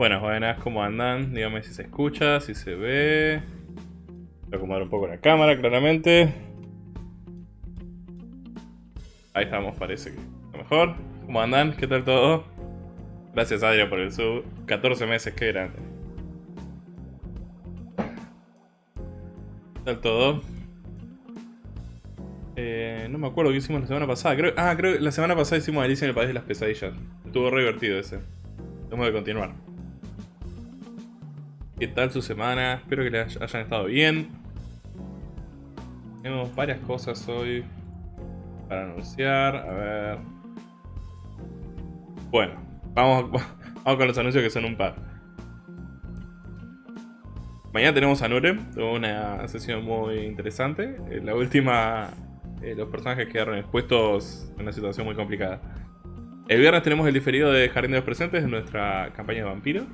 Buenas, buenas, ¿cómo andan? Dígame si se escucha, si se ve. Voy a acomodar un poco la cámara, claramente. Ahí estamos, parece que lo mejor. ¿Cómo andan? ¿Qué tal todo? Gracias, Adria, por el sub. 14 meses, qué grande. ¿Qué tal todo? Eh, no me acuerdo qué hicimos la semana pasada. Creo, ah, creo que la semana pasada hicimos Alicia en el País de las Pesadillas. Estuvo re divertido ese. Tenemos que continuar. ¿Qué tal su semana? Espero que le hayan estado bien. Tenemos varias cosas hoy para anunciar. A ver. Bueno, vamos, vamos con los anuncios que son un par. Mañana tenemos a Nure, tuvo una sesión muy interesante. Eh, la última, eh, los personajes quedaron expuestos en una situación muy complicada. El viernes tenemos el diferido de Jardín de los Presentes de nuestra campaña de vampiro.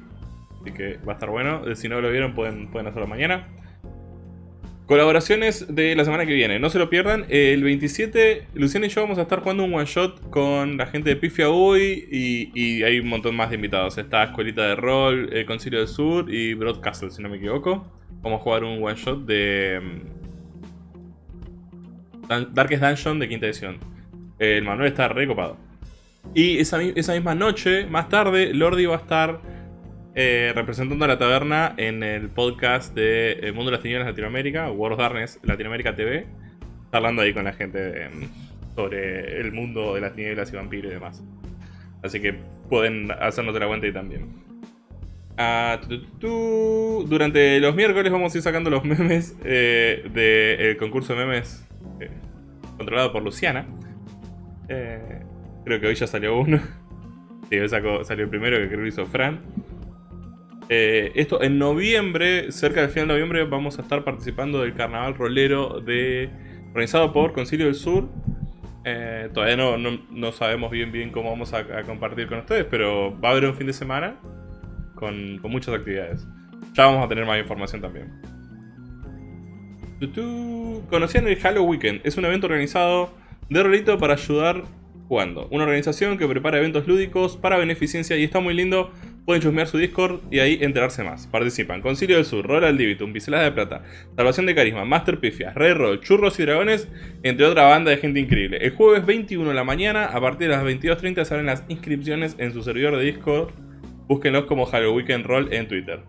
Así que va a estar bueno. Eh, si no lo vieron pueden, pueden hacerlo mañana. Colaboraciones de la semana que viene, no se lo pierdan. El 27, Luciana y yo vamos a estar jugando un one shot con la gente de Pifia Uy y, hay un montón más de invitados. Está Escuelita de Rol, el Concilio del Sur y Broadcastle, si no me equivoco. Vamos a jugar un one shot de mm, Darkest Dungeon de quinta edición. El manual está recopado. Y esa, esa misma noche, más tarde, Lordi va a estar eh, representando a la taberna en el podcast de El Mundo de las Tinieblas Latinoamérica, World Darkness Latinoamérica TV, hablando ahí con la gente sobre el mundo de las tinieblas y vampiros y demás. Así que pueden hacernos de la cuenta ahí también. Ah, Durante los miércoles vamos a ir sacando los memes eh, del concurso de memes eh, controlado por Luciana. creo que hoy ya salió uno. Sí, hoy salió el primero que creo que hizo Fran. Eh, esto en noviembre, cerca del final de noviembre, vamos a estar participando del carnaval rolero de, organizado por Concilio del Sur. Eh, todavía no, no, sabemos bien bien cómo vamos a, compartir con ustedes, pero va a haber un fin de semana con, con muchas actividades. Ya vamos a tener más información también. ¿Conocían el Halo Weekend? Es un evento organizado de rolito para ayudar jugando. Una organización que prepara eventos lúdicos para beneficencia y está muy lindo Pueden chusmear su Discord y ahí enterarse más. Participan Concilio del Sur, Roll al Divitum, Pinceladas de Plata, Salvación de Carisma, Master Pifias, Red Roll, Churros y Dragones, entre otra banda de gente increíble. El jueves 21 de la mañana, a partir de las 22.30 se abren las inscripciones en su servidor de Discord. Búsquenlos como Halloween Weekend Roll en Twitter.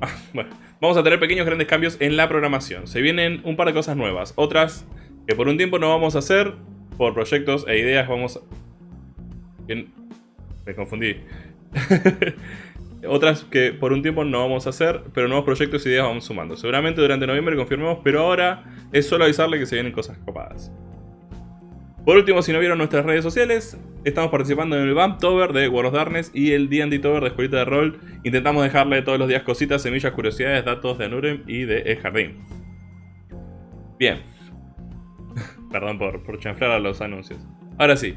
Ah, bueno, vamos a tener pequeños grandes cambios en la programación. Se vienen un par de cosas nuevas, otras que por un tiempo no vamos a hacer, por proyectos e ideas vamos... Me confundí. Otras que por un tiempo no vamos a hacer, pero nuevos proyectos e ideas vamos sumando. Seguramente durante noviembre confirmemos, pero ahora es solo avisarle que se vienen cosas copadas. Por último, si no vieron nuestras redes sociales, estamos participando en el Tover de World of Darkness y el D&D Tover de Escuelita de Rol. Intentamos dejarle todos los días cositas, semillas, curiosidades, datos de Anurem y de El Jardín. Bien, Perdón por, por a los anuncios. Ahora sí.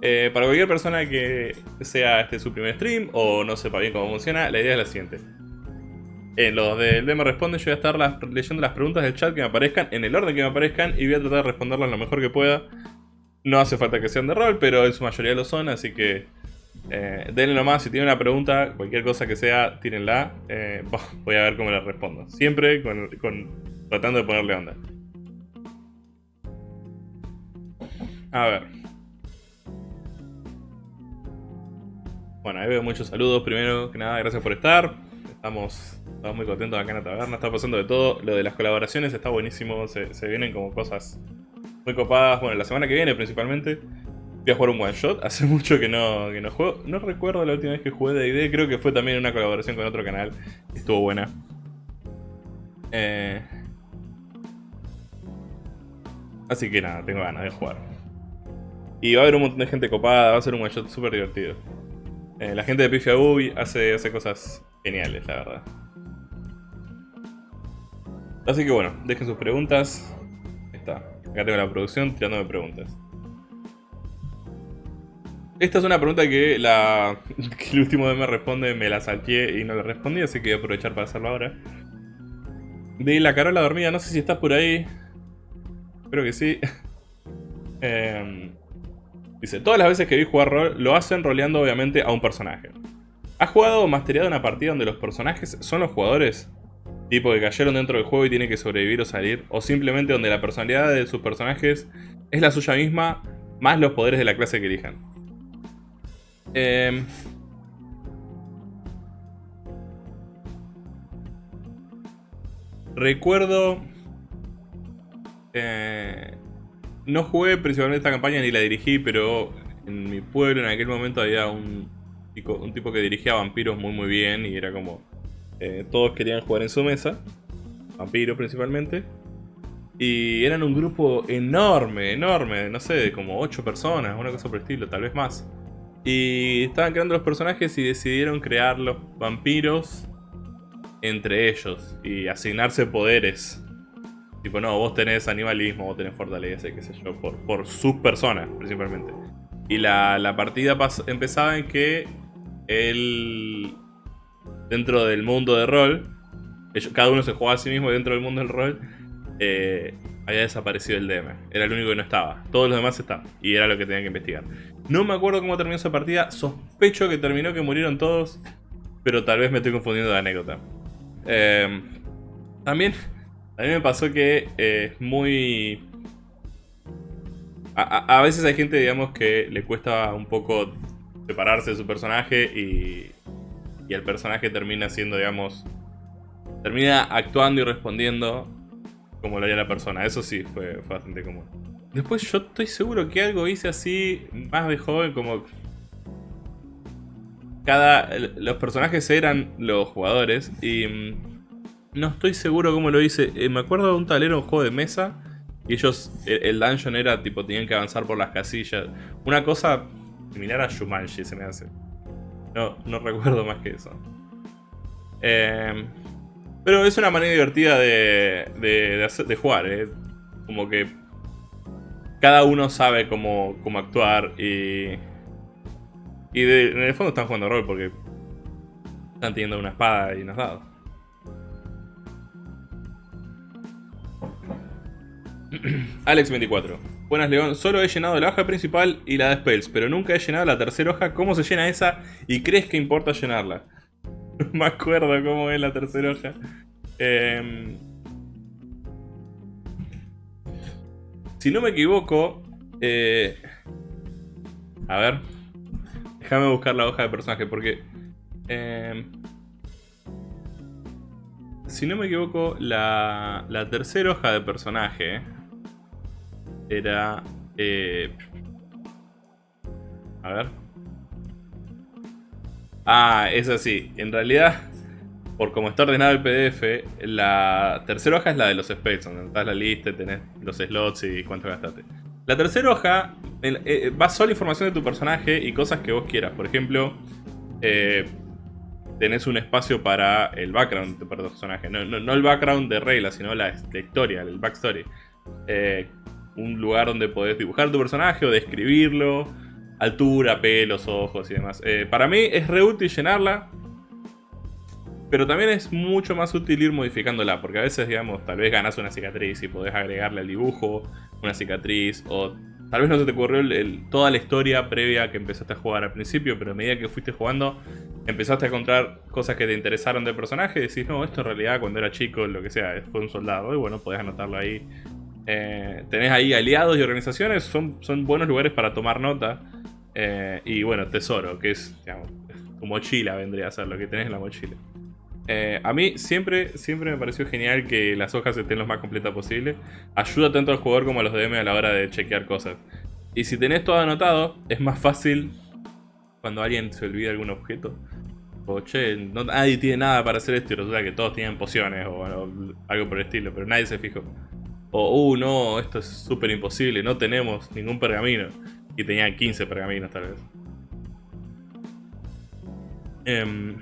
Eh, para cualquier persona que sea este su primer stream o no sepa bien cómo funciona, la idea es la siguiente. En los del DM Responde yo voy a estar leyendo las preguntas del chat que me aparezcan en el orden que me aparezcan y voy a tratar de responderlas lo mejor que pueda. No hace falta que sean de rol, pero en su mayoría lo son, así que eh, denle nomás. Si tienen una pregunta, cualquier cosa que sea, tírenla. Eh, voy a ver cómo les respondo. Siempre tratando de ponerle onda. A ver. Bueno, ahí veo muchos saludos. Primero que nada, gracias por estar. Estamos, estamos muy contentos acá en la taberna. Está pasando de todo. Lo de las colaboraciones está buenísimo. Se, vienen como cosas muy copadas. Bueno, la semana que viene principalmente. Voy a jugar un one shot. Hace mucho que no, que no juego. No recuerdo la última vez que jugué de ID. Creo que fue también una colaboración con otro canal. Estuvo buena. Eh... Así que nada, tengo ganas de jugar. Y va a haber un montón de gente copada, va a ser un one shot súper divertido. Eh, la gente de Pifia Ubi hace, hace cosas geniales, la verdad. Así que bueno, dejen sus preguntas. Ahí está. Acá tengo la producción tirándome preguntas. Esta es una pregunta que, la, que el último me responde me la salteé y no le respondí, así que voy a aprovechar para hacerlo ahora. De la Carola dormida, no sé si estás por ahí. Espero que sí. eh, Dice, todas las veces que vi jugar rol, lo hacen roleando obviamente a un personaje. ¿Has jugado o mastereado una partida donde los personajes son los jugadores? Tipo que cayeron dentro del juego y tienen que sobrevivir o salir. O simplemente donde la personalidad de sus personajes es la suya misma, más los poderes de la clase que elijan. Eh, recuerdo... Eh, no jugué principalmente esta campaña ni la dirigí, pero en mi pueblo en aquel momento había un, un tipo que dirigía vampiros muy muy bien y era como... Eh, todos querían jugar en su mesa, vampiros principalmente. Y eran un grupo enorme, enorme, no sé, como 8 personas, una cosa por el estilo, tal vez más. Y estaban creando los personajes y decidieron crear los vampiros entre ellos y asignarse poderes. Tipo, no, vos tenés animalismo, vos tenés fortaleza, qué sé yo, por, sus personas principalmente. Y la, la partida empezaba en que él, dentro del mundo de rol, cada uno se jugaba a sí mismo y dentro del mundo del rol, eh, había desaparecido el DM. Era el único que no estaba. Todos los demás estaban. Y era lo que tenían que investigar. No me acuerdo cómo terminó esa partida. Sospecho que terminó que murieron todos. Pero tal vez me estoy confundiendo de anécdota. Eh, también, a mí me pasó que eh, es muy... A, veces hay gente, digamos, que le cuesta un poco separarse de su personaje y, y el personaje termina siendo, digamos, termina actuando y respondiendo como lo haría la persona. Eso sí, fue, fue bastante común. Después yo estoy seguro que algo hice así, más de joven, como cada los personajes eran los jugadores y mm, no estoy seguro cómo lo hice. Eh, me acuerdo de un tablero, un juego de mesa y ellos, el, dungeon era tipo, tenían que avanzar por las casillas. Una cosa similar a Shumanji se me hace. No, no recuerdo más que eso. Eh, pero es una manera divertida de, de, jugar, ¿eh? Como que cada uno sabe cómo, cómo actuar y y en el fondo están jugando rol porque están teniendo una espada y unos dados. Alex24. Buenas León, solo he llenado la hoja principal y la de spells, pero nunca he llenado la tercera hoja. ¿Cómo se llena esa? ¿Y crees que importa llenarla? No me acuerdo cómo es la tercera hoja. Em, si no me equivoco... Eh, a ver... Déjame buscar la hoja de personaje porque... Eh, si no me equivoco, la, la tercera hoja de personaje era... Eh, a ver. Ah, es así. En realidad, por como está ordenado el PDF, la tercera hoja es la de los spells, donde estás la lista, tenés los slots y cuánto gastaste. La tercera hoja eh, va solo información de tu personaje y cosas que vos quieras. Por ejemplo, eh, tenés un espacio para el background de tu personaje. No, el background de regla, sino la, historia, el backstory. Eh, un lugar donde podés dibujar tu personaje o describirlo. Altura, pelos, ojos y demás. para mí es re útil llenarla. Pero también es mucho más útil ir modificándola, porque a veces, digamos, tal vez ganas una cicatriz y podés agregarle al dibujo una cicatriz, o tal vez no se te ocurrió toda la historia previa que empezaste a jugar al principio, pero a medida que fuiste jugando, empezaste a encontrar cosas que te interesaron del personaje y decís, no, esto en realidad cuando era chico, lo que sea, fue un soldado, y bueno, podés anotarlo ahí. Eh, tenés ahí aliados y organizaciones, son, son buenos lugares para tomar nota. Eh, y bueno, tesoro, que es, digamos, tu mochila vendría a ser lo que tenés en la mochila. Eh, a mí siempre, siempre me pareció genial que las hojas estén lo más completas posible. Ayuda tanto al jugador como a los DM a la hora de chequear cosas. Y si tenés todo anotado, es más fácil cuando alguien se olvida algún objeto. O che, no, nadie tiene nada para hacer esto y resulta que todos tienen pociones o, algo por el estilo, pero nadie se fijó. O, uh, no, esto es súper imposible, no tenemos ningún pergamino. Y tenían 15 pergaminos tal vez. Eh,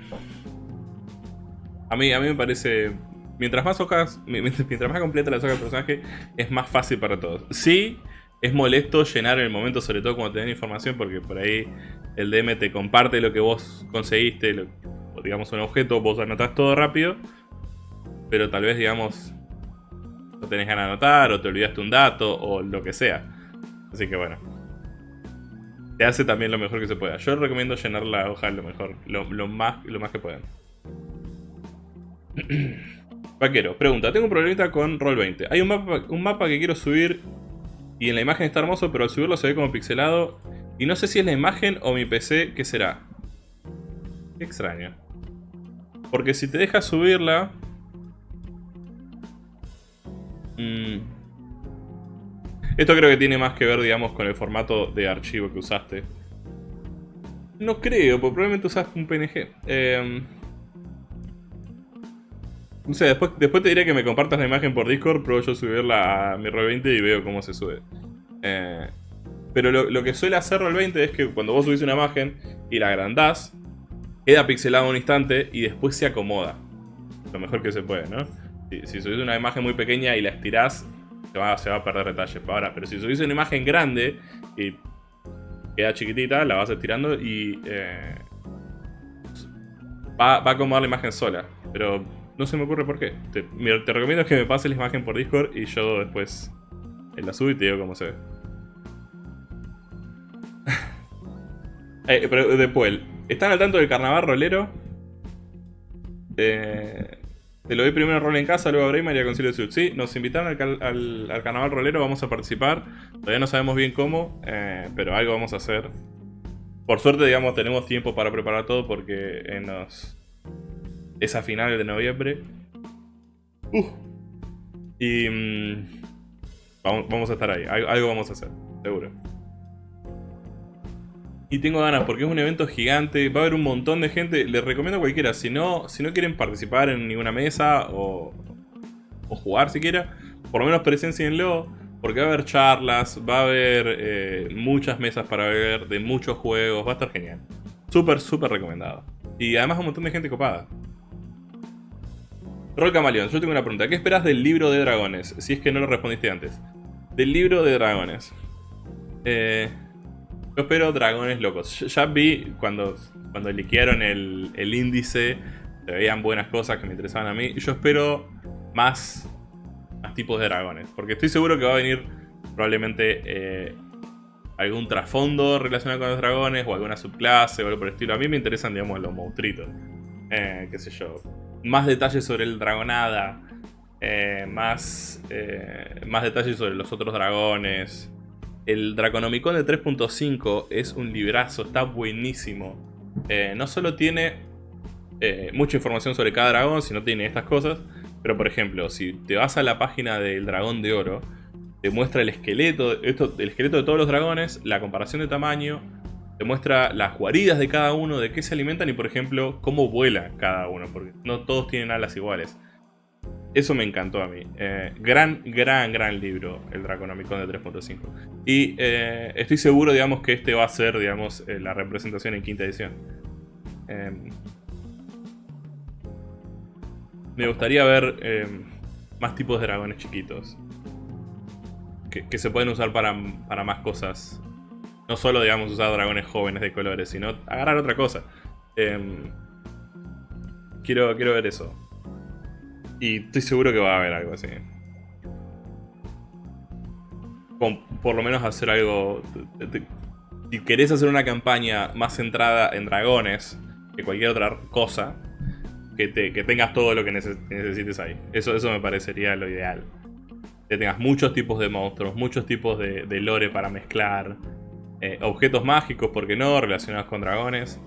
a mí, a mí me parece... Mientras más hojas, mientras más completa la hoja del personaje, es más fácil para todos. Sí, es molesto llenar en el momento, sobre todo cuando te dan información, porque por ahí el DM te comparte lo que vos conseguiste, digamos un objeto, vos anotás todo rápido, pero tal vez, digamos, no tenés ganas de anotar, o te olvidaste un dato, o lo que sea. Así que bueno. te hace también lo mejor que se pueda. Yo recomiendo llenar la hoja lo mejor, lo, más, lo más que puedan. Vaquero, pregunta, tengo un problemita con Roll20. Hay un mapa, un mapa que quiero subir y en la imagen está hermoso, pero al subirlo se ve como pixelado. Y no sé si es la imagen o mi PC, ¿qué será? Qué extraño. Porque si te dejas subirla... Mmm, esto creo que tiene más que ver, digamos, con el formato de archivo que usaste. No creo, porque probablemente usaste un PNG. Eh, no sé, después, te diré que me compartas la imagen por Discord, pruebo yo subirla a mi Roll20 y veo cómo se sube. Eh, pero lo, que suele hacer Roll20 es que cuando vos subís una imagen y la agrandás, queda pixelado un instante y después se acomoda. Lo mejor que se puede, ¿no? Si, si subís una imagen muy pequeña y la estirás, se va, a perder detalle ahora. Pero si subís una imagen grande y queda chiquitita, la vas estirando y eh, va, va, a acomodar la imagen sola. Pero no se me ocurre por qué. Te, te recomiendo que me pases la imagen por Discord y yo después la subo y te digo cómo se ve. eh, pero después, ¿están al tanto del carnaval rolero? Eh, te lo doy primero rol en casa, luego a Braymar y a Concilio Sud. Sí, nos invitaron al, carnaval rolero, vamos a participar. Todavía no sabemos bien cómo, eh, pero algo vamos a hacer. Por suerte, digamos, tenemos tiempo para preparar todo porque en los... es a finales de noviembre. Uh. Y... Mm, vamos, a estar ahí, algo vamos a hacer, seguro. Y tengo ganas porque es un evento gigante, va a haber un montón de gente. Les recomiendo a cualquiera, si no, si no quieren participar en ninguna mesa o, o jugar siquiera, por lo menos presencienlo. Porque va a haber charlas, va a haber eh, muchas mesas para ver de muchos juegos, va a estar genial. Súper, súper recomendado. Y además un montón de gente copada. Rol Camaleón, yo tengo una pregunta. ¿Qué esperas del libro de dragones? Si es que no lo respondiste antes. Del libro de dragones. Eh... Yo espero dragones locos. Ya vi cuando, cuando liquearon el, el índice, se veían buenas cosas que me interesaban a mí. Yo espero más, más tipos de dragones. Porque estoy seguro que va a venir probablemente eh, algún trasfondo relacionado con los dragones o alguna subclase o algo por el estilo. A mí me interesan, digamos, los monstruitos. Eh, qué sé yo. Más detalles sobre el dragonada. Eh, más, más detalles sobre los otros dragones. El Draconomicon de 3.5 es un librazo, está buenísimo. Eh, no solo tiene eh, mucha información sobre cada dragón, sino tiene estas cosas. Pero por ejemplo, si te vas a la página del dragón de oro, te muestra el esqueleto, el esqueleto de todos los dragones, la comparación de tamaño, te muestra las guaridas de cada uno, de qué se alimentan y por ejemplo cómo vuela cada uno, porque no todos tienen alas iguales. Eso me encantó a mí. Eh, gran, gran, gran libro, el Draconomicon de 3.5. Y eh, estoy seguro, digamos, que este va a ser, digamos, eh, la representación en quinta edición. Em, me gustaría ver em, más tipos de dragones chiquitos. Que, se pueden usar para, para, más cosas. No solo, digamos, usar dragones jóvenes de colores, sino agarrar otra cosa. Em, quiero, quiero ver eso. Y estoy seguro que va a haber algo así. por lo menos hacer algo... Si querés hacer una campaña más centrada en dragones que cualquier otra cosa, que, tengas todo lo que necesites ahí. Eso, eso me parecería lo ideal. Que tengas muchos tipos de monstruos, muchos tipos de, lore para mezclar. Eh, objetos mágicos, ¿por qué no? Relacionados con dragones.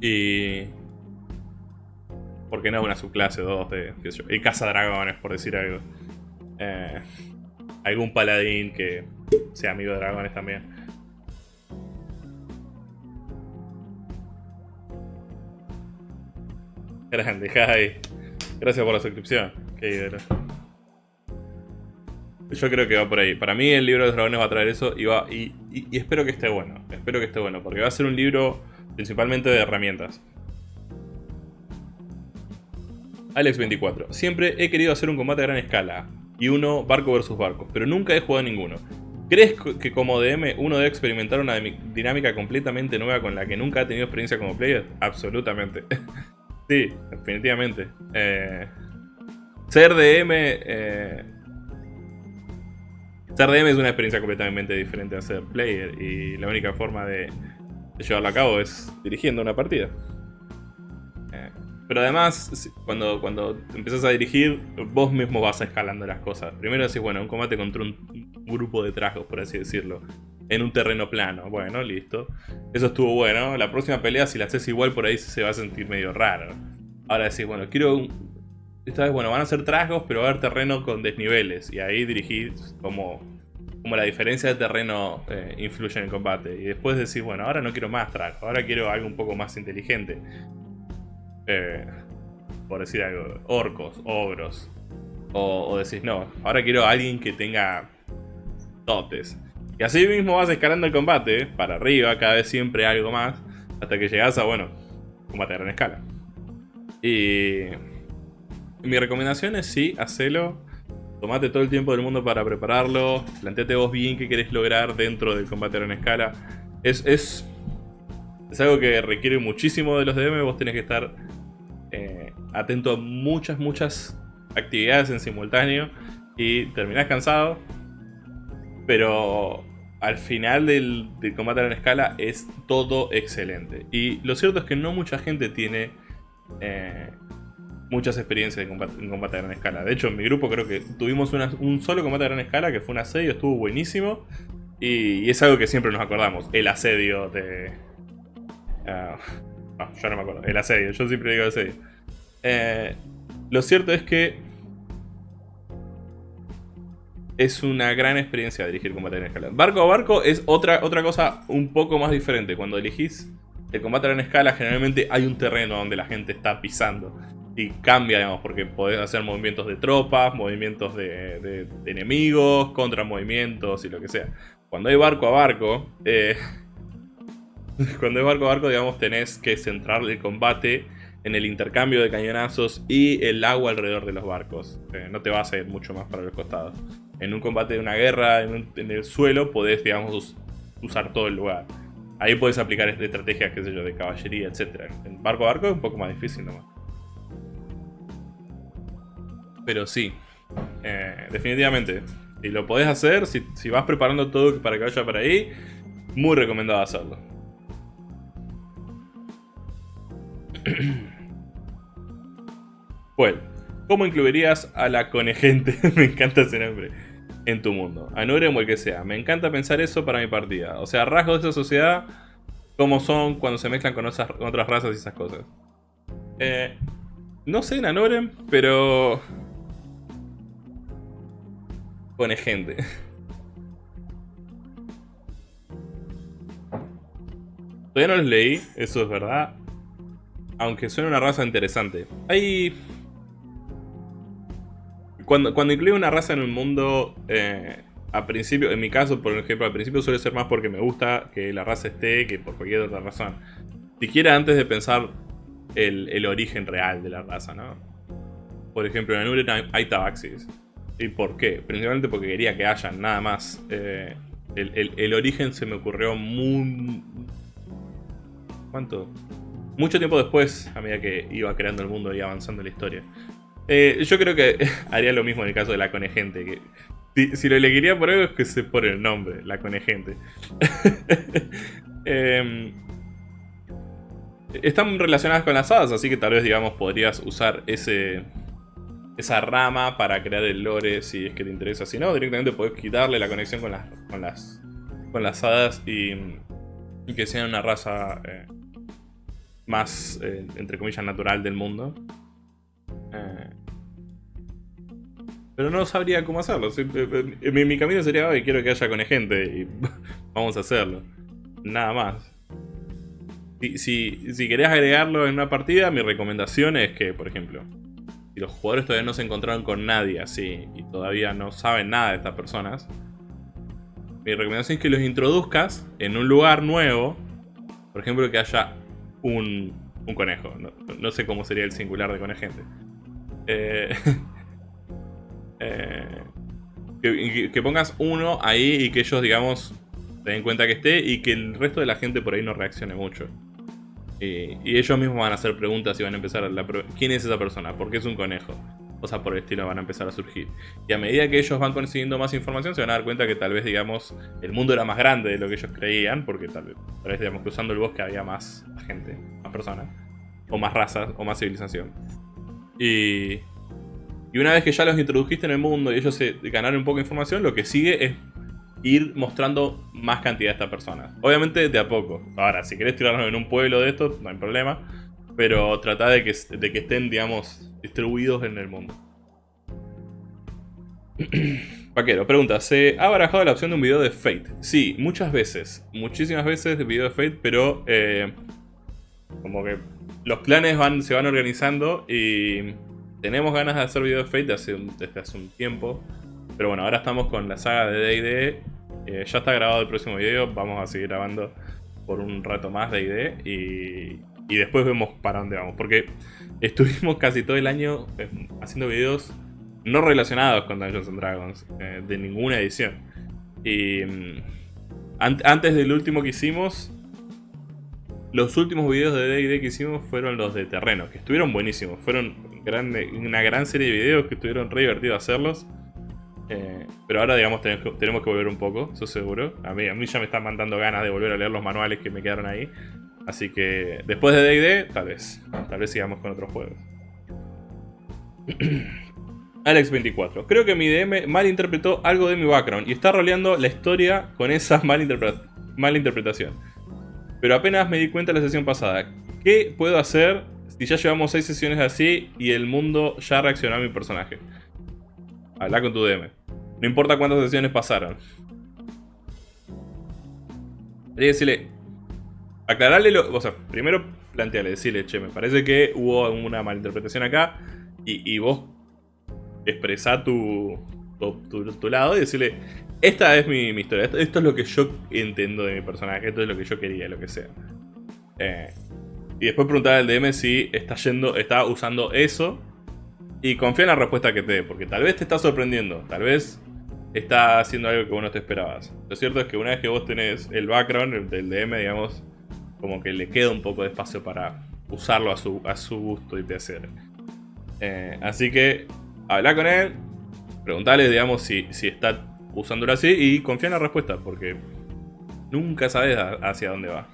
Y, porque no una subclase o dos de, qué sé yo, caza dragones, por decir algo. Eh, algún paladín que sea amigo de dragones también. Grande, Jai. Gracias por la suscripción. Qué Yo creo que va por ahí. Para mí el libro de los dragones va a traer eso y, va, y espero que esté bueno. Espero que esté bueno, porque va a ser un libro principalmente de herramientas. Alex24. Siempre he querido hacer un combate a gran escala. Y uno barco versus barco. Pero nunca he jugado ninguno. ¿Crees que como DM uno debe experimentar una dinámica completamente nueva con la que nunca ha tenido experiencia como player? Absolutamente. sí, definitivamente. Eh, ser DM... Eh, Ser DM es una experiencia completamente diferente a ser player y la única forma de, de llevarlo a cabo es dirigiendo una partida. Pero además, cuando, cuando empiezas a dirigir, vos mismo vas escalando las cosas. Primero decís, bueno, un combate contra un grupo de tragos, por así decirlo. En un terreno plano. Bueno, listo. Eso estuvo bueno. La próxima pelea, si la haces igual por ahí, se va a sentir medio raro. Ahora decís, bueno, quiero... Esta vez, bueno, van a ser tragos, pero va a haber terreno con desniveles. Y ahí dirigís como, como la diferencia de terreno eh, influye en el combate. Y después decís, bueno, ahora no quiero más tragos. Ahora quiero algo un poco más inteligente. Eh, por decir algo, orcos, ogros. O, decís, no, ahora quiero a alguien que tenga dotes. Y así mismo vas escalando el combate, para arriba, cada vez siempre algo más, hasta que llegas a, bueno, combate a gran escala. Y mi recomendación es sí, hacelo. Tomate todo el tiempo del mundo para prepararlo. Planteate vos bien qué querés lograr dentro del combate a gran escala. Es, es, es algo que requiere muchísimo de los DM. Vos tenés que estar eh, atento a muchas, muchas actividades en simultáneo. Y terminás cansado. Pero al final del, combate a gran escala es todo excelente. Y lo cierto es que no mucha gente tiene eh, muchas experiencias en combate, a gran escala. De hecho, en mi grupo creo que tuvimos un solo combate a gran escala que fue un asedio, estuvo buenísimo. Y, es algo que siempre nos acordamos, el asedio de... Ah, no, yo no me acuerdo, el asedio, yo siempre digo asedio. Eh, lo cierto es que es una gran experiencia dirigir combate en escala. Barco a barco es otra, otra cosa un poco más diferente. Cuando elegís el combate en escala, generalmente hay un terreno donde la gente está pisando. Y cambia, digamos, porque podés hacer movimientos de tropas, movimientos de, enemigos, contra movimientos y lo que sea. Cuando hay barco a barco, eh, cuando hay barco a barco, digamos, tenés que centrar el combate en el intercambio de cañonazos y el agua alrededor de los barcos. Eh, no te vas a ir mucho más para los costados en un combate de una guerra, en, el suelo, podés, digamos, usar todo el lugar. Ahí podés aplicar estrategias, qué sé yo, de caballería, etc. En barco a barco es un poco más difícil nomás. Pero sí, eh, definitivamente, si lo podés hacer, si, si vas preparando todo para que vaya para ahí, muy recomendado hacerlo. bueno, ¿cómo incluirías a la conejente? Me encanta ese nombre en tu mundo. Anurem o el que sea. Me encanta pensar eso para mi partida. O sea, rasgos de esa sociedad, como son cuando se mezclan con, otras razas y esas cosas. Eh, no sé en Anurem, pero... Pone gente. Todavía no los leí, eso es verdad. Aunque suena una raza interesante. Hay cuando, cuando incluyo una raza en un mundo, eh, a principio, en mi caso, por ejemplo, al principio suele ser más porque me gusta que la raza esté que por cualquier otra razón. Siquiera antes de pensar el, origen real de la raza, ¿no? Por ejemplo, en Anuren hay, tabaxis. ¿Y por qué? Principalmente porque quería que hayan, nada más. Eh, el, origen se me ocurrió muy... ¿Cuánto? Mucho tiempo después, a medida que iba creando el mundo y avanzando la historia. Eh, yo creo que haría lo mismo en el caso de la conejente. Si, lo elegiría por algo es que se pone el nombre, la conejente. eh, están relacionadas con las hadas, así que tal vez, digamos, podrías usar ese, esa rama para crear el lore si es que te interesa. Si no, directamente podés quitarle la conexión con las, con las, con las hadas y, que sean una raza eh, más, eh, entre comillas, natural del mundo. Eh, pero no sabría cómo hacerlo. Mi, camino sería, hoy quiero que haya con gente y vamos a hacerlo. Nada más. Si, si, si querés agregarlo en una partida, mi recomendación es que, por ejemplo, si los jugadores todavía no se encontraron con nadie así y todavía no saben nada de estas personas, mi recomendación es que los introduzcas en un lugar nuevo. Por ejemplo, que haya un, un conejo. No, no, sé cómo sería el singular de conejente. Eh, eh, que, pongas uno ahí y que ellos, digamos, se den cuenta que esté y que el resto de la gente por ahí no reaccione mucho. Y, ellos mismos van a hacer preguntas y van a empezar la ¿Quién es esa persona? ¿Por qué es un conejo? Cosas por el estilo van a empezar a surgir. Y a medida que ellos van consiguiendo más información, se van a dar cuenta que tal vez, digamos, el mundo era más grande de lo que ellos creían, porque tal vez, tal vez digamos, cruzando el bosque había más gente, más personas, o más razas, o más civilización. Y, y una vez que ya los introdujiste en el mundo y ellos se ganaron un poco de información, lo que sigue es ir mostrando más cantidad de estas personas. Obviamente de a poco. Ahora, si querés tirarnos en un pueblo de esto, no hay problema. Pero trata de que, de que estén, digamos, distribuidos en el mundo. Vaquero, pregunta, ¿se ha barajado la opción de un video de Fate? Sí, muchas veces, muchísimas veces de video de Fate, pero eh, como que los planes van, se van organizando y tenemos ganas de hacer video de Fate desde hace un tiempo. Pero bueno, ahora estamos con la saga de D&D. Eh, ya está grabado el próximo video, vamos a seguir grabando por un rato más D&D y, y después vemos para dónde vamos. Porque estuvimos casi todo el año eh, haciendo videos no relacionados con Dungeons and Dragons, eh, de ninguna edición. Y mm, antes del último que hicimos, los últimos videos de D&D que hicimos fueron los de terreno, que estuvieron buenísimos. Fueron una gran serie de videos que estuvieron re divertidos hacerlos. Eh, pero ahora, digamos, tenemos que, volver un poco, eso seguro. A mí, a mí ya me están mandando ganas de volver a leer los manuales que me quedaron ahí. Así que después de D&D, tal vez. Tal vez sigamos con otros juegos. Alex24. Creo que mi DM malinterpretó algo de mi background y está roleando la historia con esa malinterpretación. Pero apenas me di cuenta la sesión pasada. ¿Qué puedo hacer si ya llevamos 6 sesiones así y el mundo ya reaccionó a mi personaje? Habla con tu DM. No importa cuántas sesiones pasaron. Hay que decirle... Aclararle lo... O sea, primero plantearle, decirle, che, me parece que hubo una malinterpretación acá y, vos expresá tu, tu, lado y decirle, esta es mi, historia, esto, es lo que yo entiendo de mi personaje, esto es lo que yo quería, lo que sea. Eh, y después preguntar al DM si está yendo, está usando eso y confía en la respuesta que te dé, porque tal vez te está sorprendiendo, tal vez está haciendo algo que vos no te esperabas. Lo cierto es que una vez que vos tenés el background del DM, digamos, como que le queda un poco de espacio para usarlo a su, a su gusto y placer. Eh, así que habla con él, preguntale, digamos, si, si está usándolo así y confía en la respuesta, porque nunca sabes hacia dónde va.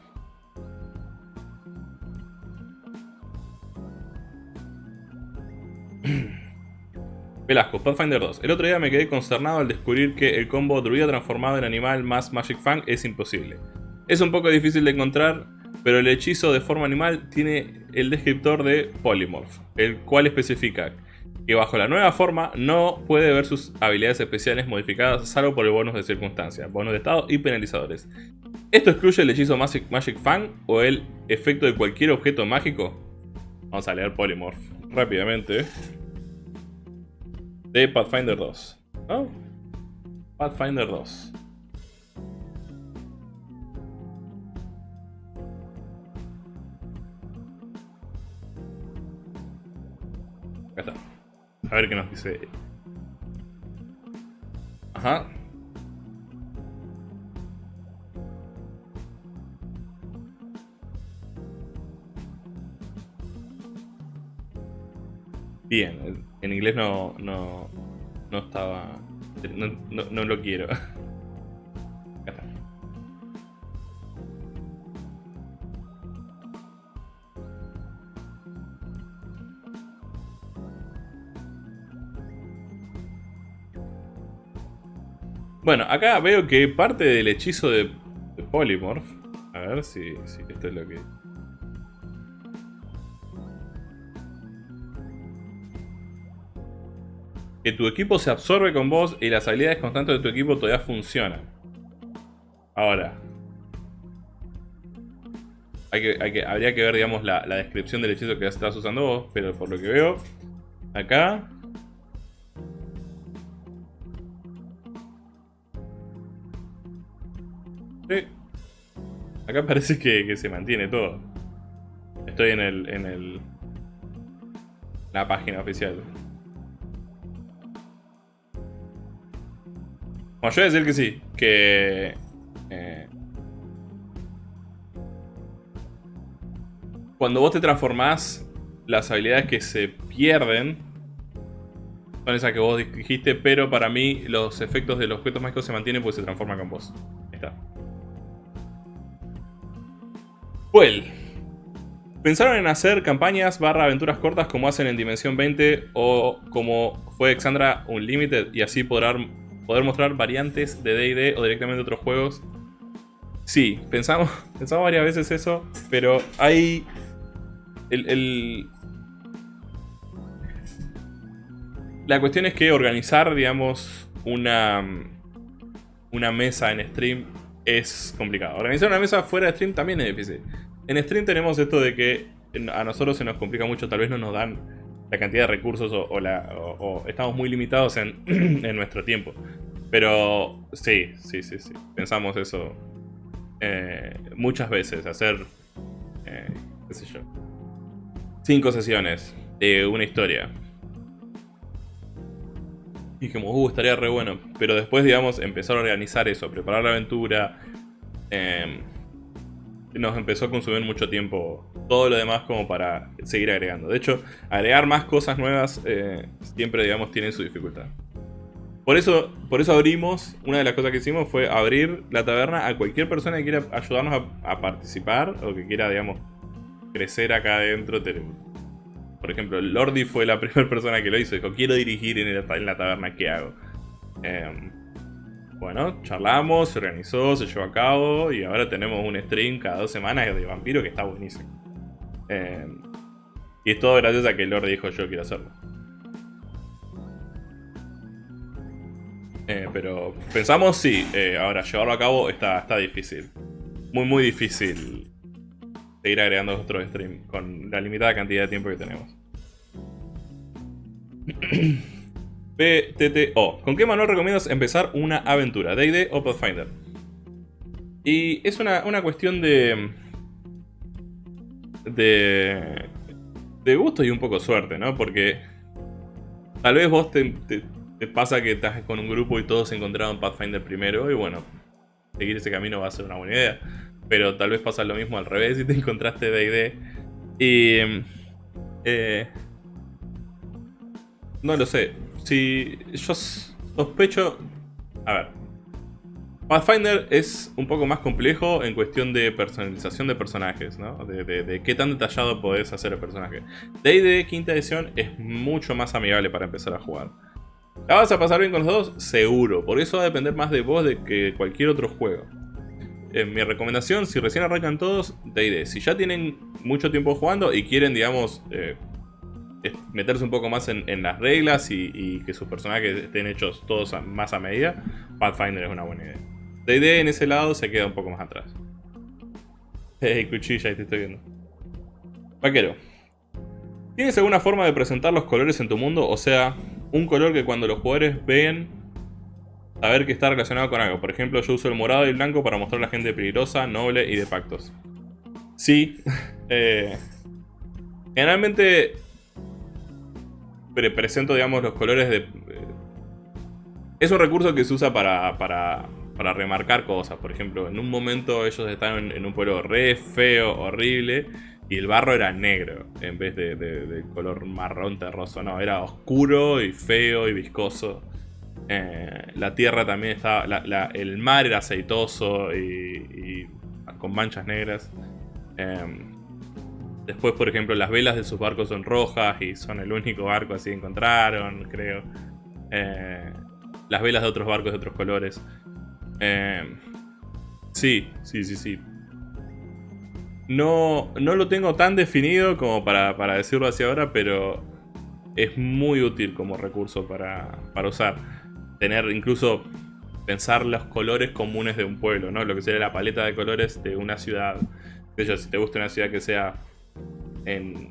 Velasco, Pathfinder 2. El otro día me quedé consternado al descubrir que el combo druida transformado en animal más Magic Fang es imposible. Es un poco difícil de encontrar, pero el hechizo de forma animal tiene el descriptor de Polymorph, el cual especifica que bajo la nueva forma no puede ver sus habilidades especiales modificadas salvo por el bonus de circunstancia, bonus de estado y penalizadores. ¿Esto excluye el hechizo Magic, Magic Fang o el efecto de cualquier objeto mágico? Vamos a leer Polymorph rápidamente de Pathfinder 2. ¿No? Pathfinder 2. A ver qué nos dice. Ajá. Bien, en inglés no, no, no estaba... No, no, lo quiero. Bueno, acá veo que parte del hechizo de, Polymorph... A ver si, esto es lo que... que tu equipo se absorbe con vos y las habilidades constantes de tu equipo todavía funcionan. Ahora. Hay que, habría que ver, digamos, la, descripción del hechizo que estás usando vos, pero por lo que veo, acá... Acá parece que, se mantiene todo. Estoy en el... En el la página oficial. Bueno, yo voy a decir que sí, que... Eh, cuando vos te transformás, las habilidades que se pierden son esas que vos dijiste, pero para mí los efectos de los objetos mágicos se mantienen porque se transforman con vos. Well. ¿Pensaron en hacer campañas barra aventuras cortas como hacen en Dimensión 20 o como fue Exandra Unlimited y así poder, poder mostrar variantes de D&D o directamente otros juegos? Sí, pensamos, pensamos varias veces eso, pero hay... el, la cuestión es que organizar, digamos, una, una mesa en stream es complicado. Organizar una mesa fuera de stream también es difícil. En stream tenemos esto de que a nosotros se nos complica mucho, tal vez no nos dan la cantidad de recursos o, estamos muy limitados en, nuestro tiempo. Pero sí, sí, sí, sí. Pensamos eso eh, muchas veces, hacer, eh, qué sé yo, cinco sesiones de una historia y como, uh, estaría re bueno. Pero después, digamos, empezar a organizar eso, preparar la aventura. Em, nos empezó a consumir mucho tiempo todo lo demás como para seguir agregando. De hecho, agregar más cosas nuevas eh, siempre, digamos, tiene su dificultad. Por eso, por eso abrimos, una de las cosas que hicimos fue abrir la taberna a cualquier persona que quiera ayudarnos a, participar o que quiera, digamos, crecer acá adentro, por ejemplo, Lordi fue la primera persona que lo hizo. Dijo, quiero dirigir en, la taberna, ¿qué hago? Em, bueno, charlamos, se organizó, se llevó a cabo y ahora tenemos un stream cada dos semanas de vampiro que está buenísimo. Em, y es todo gracias a que Lordi dijo yo quiero hacerlo. Eh, pero pensamos sí, eh, ahora llevarlo a cabo está, está difícil. Muy muy difícil seguir agregando otros streams con la limitada cantidad de tiempo que tenemos. PTTO. ¿Con qué manual recomiendas empezar una aventura? ¿D&D o Pathfinder? Y es una, cuestión de... De... De gusto y un poco suerte, ¿no? Porque... Tal vez vos te, te pasa que estás con un grupo y todos se encontraron Pathfinder primero y bueno, seguir ese camino va a ser una buena idea. Pero tal vez pasa lo mismo al revés si te encontraste D&D. Y... Eh, no lo sé. Si yo sospecho... A ver. Pathfinder es un poco más complejo en cuestión de personalización de personajes, ¿no? De, qué tan detallado podés hacer el personaje. D&D quinta edición es mucho más amigable para empezar a jugar. ¿La vas a pasar bien con los dos? Seguro. Por eso va a depender más de vos de que cualquier otro juego. Eh, mi recomendación, si recién arrancan todos, D&D. Si ya tienen mucho tiempo jugando y quieren, digamos, eh, meterse un poco más en, las reglas y, que sus personajes estén hechos todos más a medida, Pathfinder es una buena idea. D&D en ese lado se queda un poco más atrás. Hey, cuchilla, ahí te estoy viendo. Vaquero. ¿Tienes alguna forma de presentar los colores en tu mundo? O sea, un color que cuando los jugadores ven saber que está relacionado con algo. Por ejemplo, yo uso el morado y el blanco para mostrar a la gente peligrosa, noble y de pactos. Sí. Eh, generalmente presento, digamos, los colores de... Eh, es un recurso que se usa para, para, para, remarcar cosas. Por ejemplo, en un momento ellos estaban en, un pueblo re feo, horrible, y el barro era negro en vez de, de color marrón terroso. No, era oscuro y feo y viscoso. Eh, la tierra también estaba. el mar era aceitoso y, con manchas negras. Em, después, por ejemplo, las velas de sus barcos son rojas y son el único barco así que encontraron, creo. Eh, las velas de otros barcos de otros colores. Em, sí, sí, sí, sí. No, no lo tengo tan definido como para, para decirlo así ahora, pero es muy útil como recurso para, para usar tener incluso pensar los colores comunes de un pueblo, ¿no? Lo que sería la paleta de colores de una ciudad. De hecho, si te gusta una ciudad que sea en,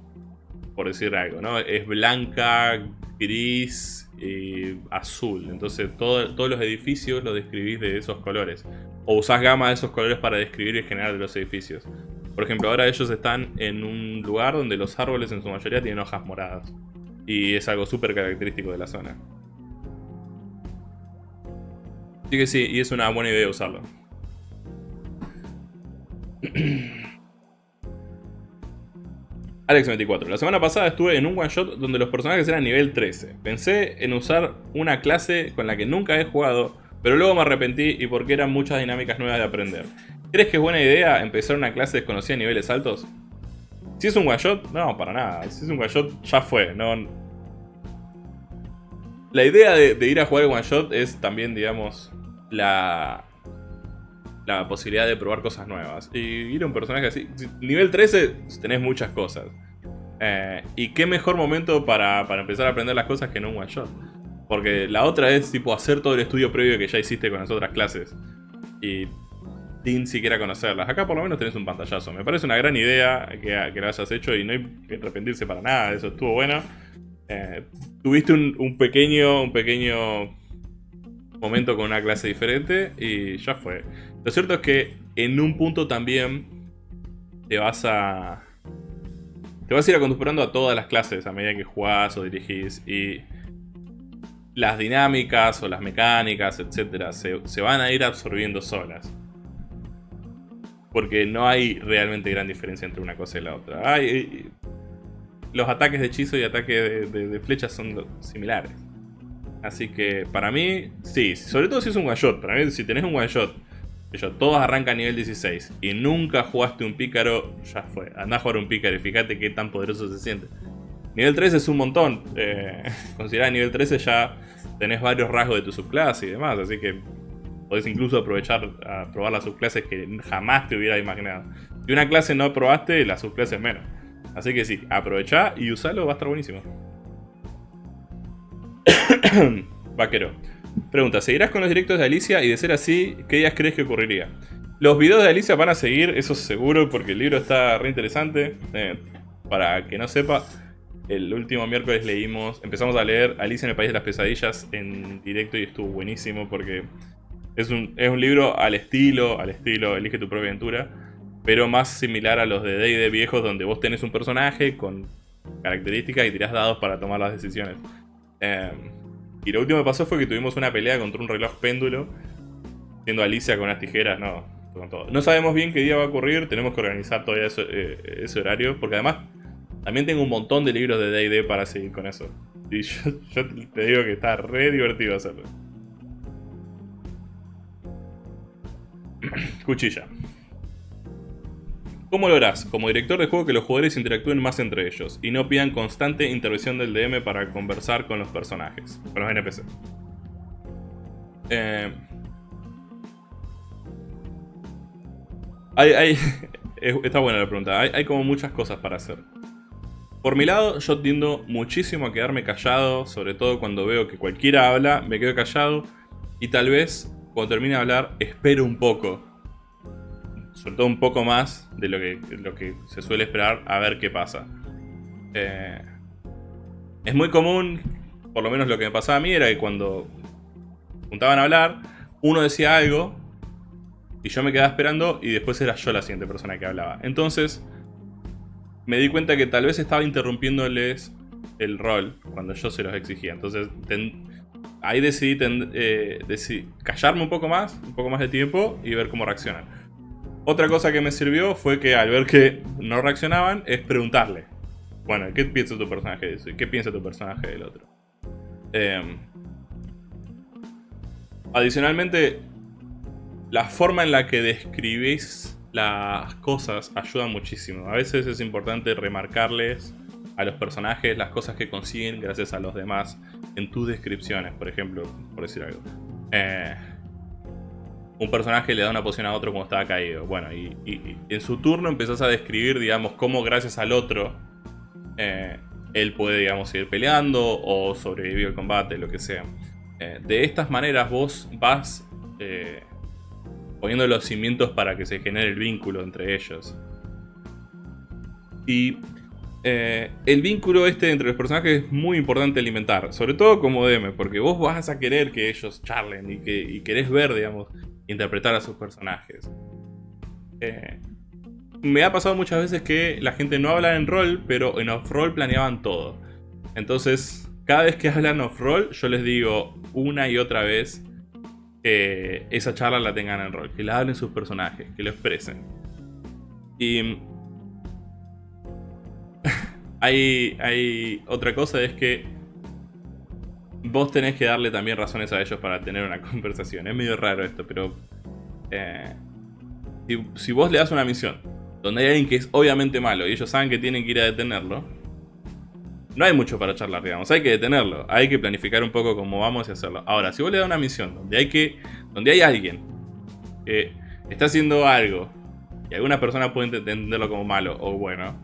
por decir algo, ¿no? Es blanca, gris y azul. Entonces todos los edificios los describís de esos colores. O usás gama de esos colores para describir y generar de los edificios. Por ejemplo, ahora ellos están en un lugar donde los árboles en su mayoría tienen hojas moradas. Y es algo súper característico de la zona. Así que sí, y es una buena idea usarlo. Alex24. La semana pasada estuve en un one shot donde los personajes eran nivel 13. Pensé en usar una clase con la que nunca he jugado, pero luego me arrepentí y porque eran muchas dinámicas nuevas de aprender. ¿Crees que es buena idea empezar una clase desconocida a niveles altos? Si es un one shot, no, para nada. Si es un one shot, ya fue. No... La idea de, ir a jugar el one shot es también, digamos, la, la posibilidad de probar cosas nuevas. Y ir a un personaje así. Nivel 13 tenés muchas cosas. Eh, y qué mejor momento para, empezar a aprender las cosas que en un one shot. Porque la otra es tipo hacer todo el estudio previo que ya hiciste con las otras clases. Y sin siquiera conocerlas. Acá por lo menos tenés un pantallazo. Me parece una gran idea que, que lo hayas hecho y no hay que arrepentirse para nada. Eso estuvo bueno. Eh, tuviste un, un, pequeño, un pequeño momento con una clase diferente y ya fue. Lo cierto es que en un punto también te vas a... Te vas a ir acostumbrando a todas las clases a medida que jugás o dirigís y las dinámicas o las mecánicas, etcétera, se, van a ir absorbiendo solas. Porque no hay realmente gran diferencia entre una cosa y la otra. Los ataques de hechizo y ataques de flechas son similares. Así que para mí, sí, sobre todo si es un one shot. Para mí, si tenés un one shot todos arrancan a nivel 16 y nunca jugaste un pícaro, ya fue. Andá a jugar un pícaro y fíjate qué tan poderoso se siente. Nivel 13 es un montón. Eh, nivel 13 ya tenés varios rasgos de tu subclase y demás, así que podés incluso aprovechar a probar las subclases que jamás te hubiera imaginado. Si una clase no probaste, la subclase es menos. Así que sí, aprovechá y usalo, va a estar buenísimo. Vaquero. Pregunta, ¿seguirás con los directos de Alicia? Y de ser así, ¿qué días crees que ocurriría? Los videos de Alicia van a seguir, eso seguro, porque el libro está re interesante. Eh, para que no sepa, el último miércoles leímos, empezamos a leer Alicia en el País de las Pesadillas en directo y estuvo buenísimo porque es un, es un libro al estilo, al estilo Elige tu propia aventura, pero más similar a los de D&D viejos donde vos tenés un personaje con características y tirás dados para tomar las decisiones. Eh, y lo último que pasó fue que tuvimos una pelea contra un reloj péndulo. Siendo Alicia con unas tijeras, no, con todo. No sabemos bien qué día va a ocurrir, tenemos que organizar todavía eh, ese horario. Porque además, también tengo un montón de libros de D&D para seguir con eso. Y yo, te digo que está re divertido hacerlo. Cuchilla. ¿Cómo lográs, como director de juego, que los jugadores interactúen más entre ellos y no pidan constante intervención del DM para conversar con los personajes, con los NPC? Eh, hay, está buena la pregunta. Hay, hay, como muchas cosas para hacer. Por mi lado, yo tiendo muchísimo a quedarme callado, sobre todo cuando veo que cualquiera habla, me quedo callado y tal vez cuando termine de hablar espero un poco todo un poco más de lo que, se suele esperar a ver qué pasa. Eh, es muy común, por lo menos lo que me pasaba a mí, era que cuando juntaban a hablar, uno decía algo y yo me quedaba esperando y después era yo la siguiente persona que hablaba. Entonces me di cuenta que tal vez estaba interrumpiéndoles el rol cuando yo se los exigía. Entonces ahí eh, decidí callarme un poco más, un poco más de tiempo y ver cómo reaccionan. Otra cosa que me sirvió fue que al ver que no reaccionaban, es preguntarle. Bueno, ¿qué piensa tu personaje de eso? ¿Y qué piensa tu personaje del otro? Em, adicionalmente, la forma en la que describís las cosas ayuda muchísimo. A veces es importante remarcarles a los personajes las cosas que consiguen gracias a los demás en tus descripciones, por ejemplo, por decir algo. Eh, un personaje le da una poción a otro como estaba caído. Bueno, y, en su turno empezás a describir, digamos, cómo gracias al otro eh, él puede, digamos, seguir peleando o sobrevivir al combate, lo que sea. Eh, de estas maneras vos vas eh, poniendo los cimientos para que se genere el vínculo entre ellos. Y el vínculo este entre los personajes es muy importante alimentar, sobre todo como DM, porque vos vas a querer que ellos charlen y, que, y querés ver, digamos, interpretar a sus personajes. Eh, me ha pasado muchas veces que la gente no habla en rol, pero en off-roll planeaban todo. Entonces, cada vez que hablan off-roll, yo les digo una y otra vez que esa charla la tengan en rol, que la hablen sus personajes, que lo expresen. Y hay, hay otra cosa, es que vos tenés que darle también razones a ellos para tener una conversación. Es medio raro esto, pero... Eh, si, vos le das una misión donde hay alguien que es obviamente malo y ellos saben que tienen que ir a detenerlo, no hay mucho para charlar, digamos. Hay que detenerlo. Hay que planificar un poco cómo vamos a hacerlo. Ahora, si vos le das una misión donde hay que... Donde hay alguien que está haciendo algo y alguna persona puede entenderlo como malo o bueno,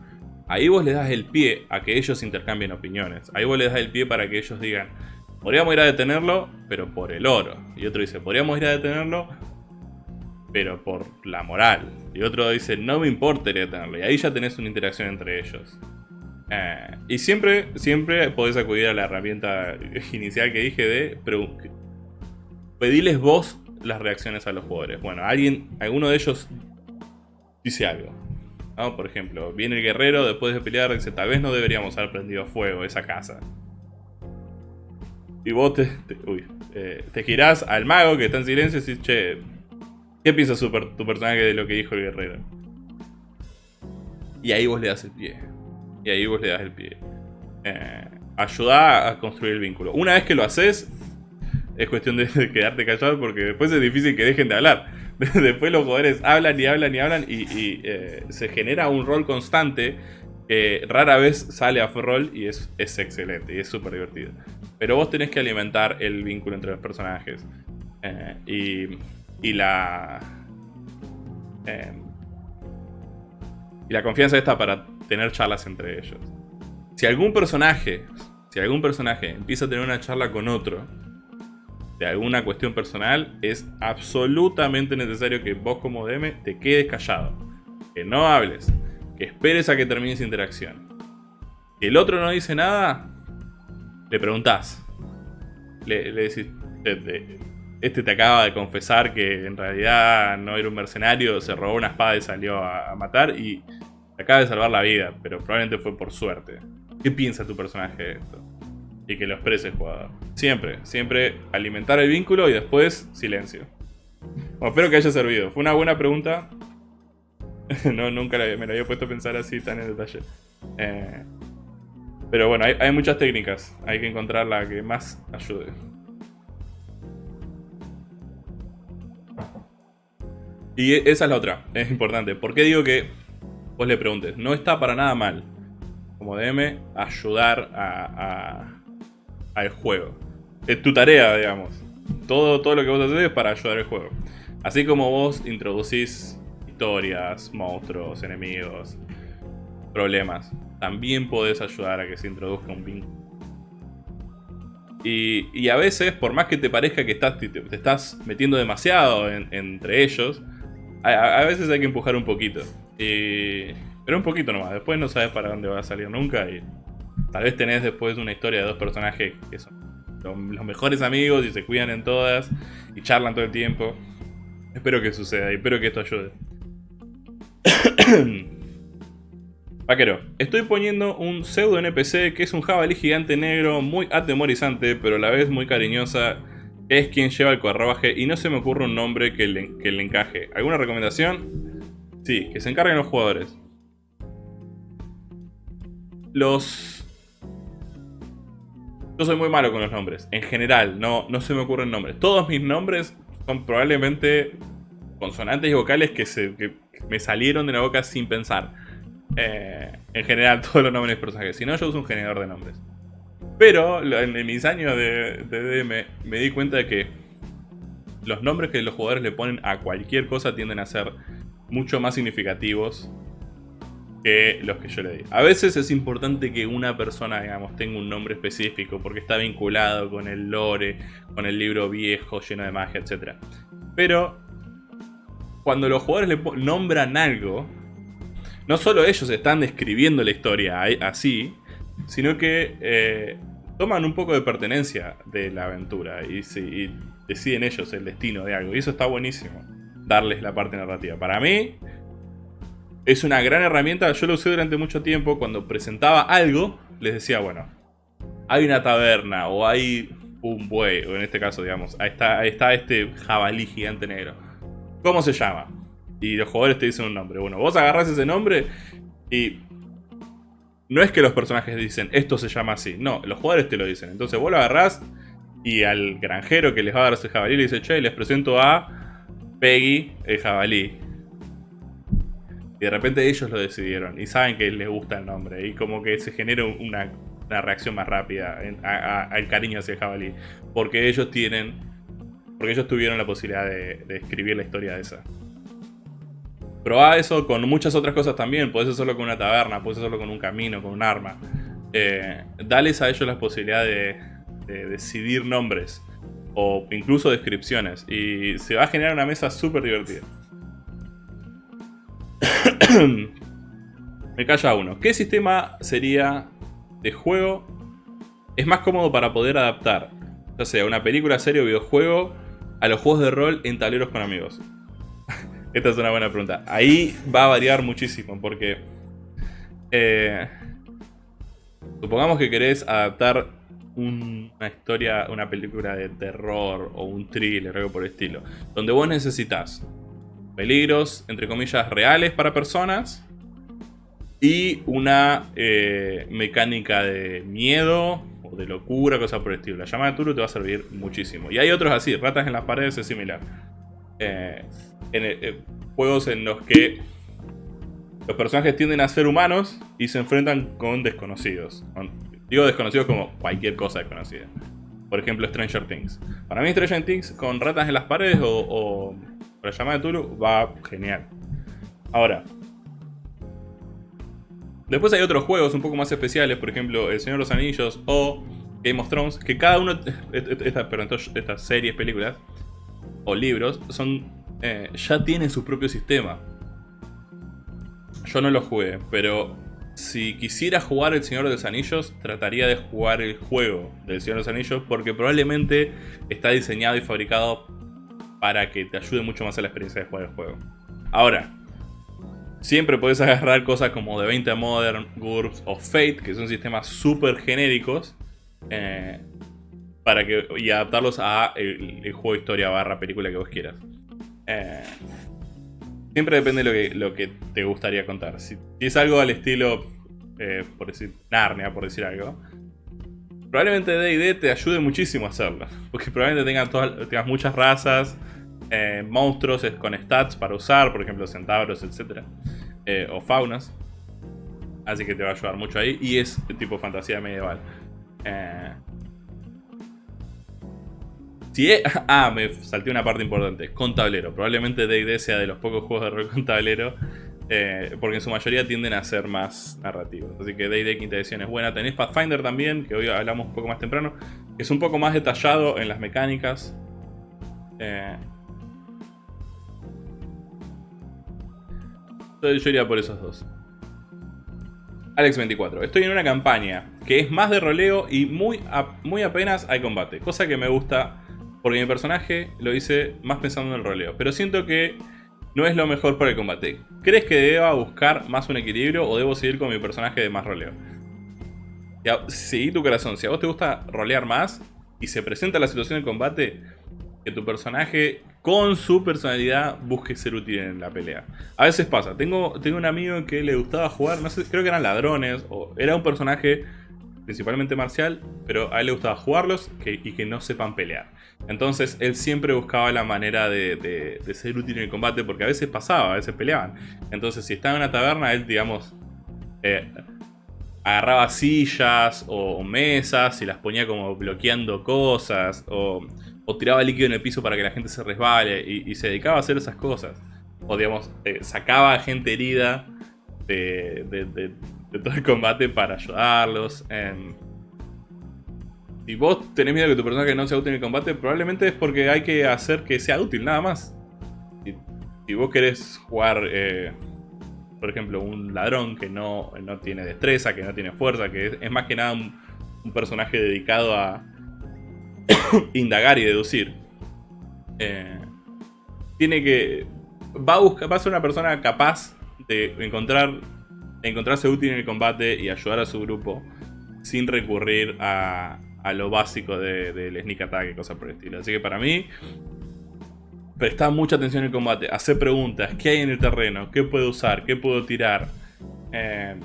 ahí vos le das el pie a que ellos intercambien opiniones. Ahí vos le das el pie para que ellos digan, podríamos ir a detenerlo, pero por el oro. Y otro dice, podríamos ir a detenerlo, pero por la moral. Y otro dice, no me importa ir a detenerlo. Y ahí ya tenés una interacción entre ellos. Eh, y siempre, siempre podés acudir a la herramienta inicial que dije de pedirles vos las reacciones a los jugadores. Bueno, alguien, alguno de ellos dice algo. Por ejemplo, viene el guerrero después de pelear dice, tal vez no deberíamos haber prendido fuego esa casa. Y vos te, eh, te, girás al mago que está en silencio y decís, che, ¿qué piensa tu personaje de lo que dijo el guerrero? Y ahí vos le das el pie. Y ahí vos le das el pie. Eh, ayuda a construir el vínculo. Una vez que lo haces, es cuestión de, quedarte callado porque después es difícil que dejen de hablar. después los jugadores hablan y hablan y hablan y, eh, se genera un rol constante que rara vez sale a rol y es, es excelente y es súper divertido. Pero vos tenés que alimentar el vínculo entre los personajes. Eh, y, la... y la confianza está para tener charlas entre ellos. Si algún personaje, si algún personaje empieza a tener una charla con otro de alguna cuestión personal, es absolutamente necesario que vos como DM te quedes callado. Que no hables. Que esperes a que termine esa interacción. Que el otro no dice nada, le preguntás. Le, decís, este te acaba de confesar que en realidad no era un mercenario, se robó una espada y salió a matar y acaba de salvar la vida, pero probablemente fue por suerte. ¿Qué piensa tu personaje de esto? Y que lo exprese el jugador. Siempre, siempre alimentar el vínculo y después silencio. Bueno, espero que haya servido. Fue una buena pregunta. no, nunca me lo había puesto a pensar así tan en detalle. Eh, pero bueno, hay, muchas técnicas. Hay que encontrar la que más ayude. Y esa es la otra, es importante. ¿Por qué digo que vos le preguntes. No está para nada mal, como DM, ayudar a, al juego. Es tu tarea, digamos. Todo, todo lo que vos haces es para ayudar al juego. Así como vos introducís historias, monstruos, enemigos, problemas, también podés ayudar a que se introduzca un vínculo. Y, a veces, por más que te parezca que estás, te, estás metiendo demasiado entre ellos, a, veces hay que empujar un poquito. pero un poquito nomás. Después no sabes para dónde va a salir nunca. Y tal vez tenés después una historia de dos personajes que son los mejores amigos y se cuidan en todas. Y charlan todo el tiempo. Espero que suceda y espero que esto ayude. Vaquero, estoy poniendo un pseudo NPC que es un jabalí gigante negro muy atemorizante, pero a la vez muy cariñosa es quien lleva el carruaje y no se me ocurre un nombre que le, que encaje. ¿Alguna recomendación? Sí, que se encarguen los jugadores. Los... Yo soy muy malo con los nombres. En general, no, no se me ocurren nombres. Todos mis nombres son probablemente consonantes y vocales que, se, me salieron de la boca sin pensar. Eh, en general, todos los nombres de personajes. Si no, yo uso un generador de nombres. Pero en mis años de, DM me di cuenta de que los nombres que los jugadores le ponen a cualquier cosa tienden a ser mucho más significativos que los que yo le di. A veces es importante que una persona, digamos, tenga un nombre específico porque está vinculado con el lore, con el libro viejo lleno de magia, etc. Pero cuando los jugadores le nombran algo, no solo ellos están describiendo la historia así, sino que eh, toman un poco de pertenencia de la aventura y, deciden ellos el destino de algo. Y eso está buenísimo, darles la parte narrativa. Para mí, es una gran herramienta. Yo lo usé durante mucho tiempo. Cuando presentaba algo, les decía, bueno, hay una taberna o hay un buey, o en este caso, digamos, ahí está, ahí está este jabalí gigante negro. ¿Cómo se llama? Y los jugadores te dicen un nombre. Bueno, vos agarrás ese nombre y no es que los personajes dicen, esto se llama así. No, los jugadores te lo dicen. Entonces vos lo agarrás y al granjero que les va a dar ese jabalí le dice, che, les presento a Peggy, el jabalí. Y de repente ellos lo decidieron y saben que les gusta el nombre. Y como que se genera una, reacción más rápida al cariño hacia el jabalí. Porque ellos tienen... Porque ellos tuvieron la posibilidad de, de escribir la historia de esa. Probá eso con muchas otras cosas también. Puedes hacerlo con una taberna, puedes hacerlo con un camino, con un arma. Eh, dales a ellos la posibilidad de, decidir nombres o incluso descripciones. Y se va a generar una mesa súper divertida. Me calla uno. ¿Qué sistema sería de juego es más cómodo para poder adaptar, ya sea una película, serie o videojuego, a los juegos de rol en tableros con amigos? Esta es una buena pregunta. Ahí va a variar muchísimo porque... Eh, supongamos que querés adaptar una historia, una película de terror o un thriller, algo por el estilo. Donde vos necesitas peligros, entre comillas, reales para personas. Y una eh, mecánica de miedo o de locura, cosa por el estilo. La llamada de Tulu te va a servir muchísimo. Y hay otros así, ratas en las paredes es similar. Eh, eh, juegos en los que los personajes tienden a ser humanos y se enfrentan con desconocidos. digo desconocidos como cualquier cosa desconocida. Por ejemplo, Stranger Things. Para mí Stranger Things con ratas en las paredes o, la llamada de Tulu va genial. Ahora, después hay otros juegos un poco más especiales, por ejemplo El Señor de los Anillos o Game of Thrones, que cada uno, esta, estas series, películas o libros son eh, ya tiene su propio sistema. Yo no lo jugué, pero si quisiera jugar El Señor de los Anillos, trataría de jugar el juego del Señor de los Anillos porque probablemente está diseñado y fabricado para que te ayude mucho más a la experiencia de jugar el juego. Ahora, siempre puedes agarrar cosas como The 20 Modern, GURPS o Fate, que son sistemas súper genéricos, eh, para que, y adaptarlos a el, juego historia barra película que vos quieras. Eh, siempre depende de lo que, lo que te gustaría contar. Si, es algo al estilo, eh, por decir, Narnia, por decir algo, probablemente D&D te ayude muchísimo a hacerlo. Porque probablemente tengan todas, tengas muchas razas, eh, monstruos con stats para usar, por ejemplo centauros, etc. o faunas. Así que te va a ayudar mucho ahí. Y es tipo fantasía medieval. Ah, me salté una parte importante. Con tablero. Probablemente D&D sea de los pocos juegos de rol con tablero. Eh, porque en su mayoría tienden a ser más narrativos. Así que D&D quinta edición es buena. Tenés Pathfinder también, que hoy hablamos un poco más temprano. Es un poco más detallado en las mecánicas. Eh, yo iría por esos dos. Alex24. Estoy en una campaña que es más de roleo y muy, muy apenas hay combate. Cosa que me gusta porque mi personaje lo hice más pensando en el roleo. Pero siento que no es lo mejor para el combate. ¿Crees que deba buscar más un equilibrio o debo seguir con mi personaje de más roleo? Seguí tu corazón. Si a vos te gusta rolear más y se presenta la situación de combate, que tu personaje con su personalidad busque ser útil en la pelea. A veces pasa. Tengo, tengo un amigo que le gustaba jugar, no sé, creo que eran ladrones o era un personaje principalmente marcial, pero a él le gustaba jugarlos y que no sepan pelear. Entonces él siempre buscaba la manera de, ser útil en el combate porque a veces pasaba, a veces peleaban. Entonces si estaba en una taberna, él digamos... Eh, agarraba sillas o, mesas y las ponía como bloqueando cosas o, tiraba líquido en el piso para que la gente se resbale y, se dedicaba a hacer esas cosas. O digamos, eh, sacaba gente herida de, de todo el combate para ayudarlos. Si vos tenés miedo de que tu personaje no sea útil en el combate, probablemente es porque hay que hacer que sea útil, nada más. Si, vos querés jugar, eh, por ejemplo, un ladrón que no, no, tiene destreza, que no tiene fuerza, que es, más que nada un, personaje dedicado a indagar y deducir. Eh, tiene que... Va a, buscar, va a ser una persona capaz de encontrar encontrarse útil en el combate y ayudar a su grupo sin recurrir a, lo básico del de, sneak attack y cosas por el estilo. Así que para mí, prestar mucha atención en el combate, hacer preguntas, qué hay en el terreno, qué puedo usar, qué puedo tirar. Eh,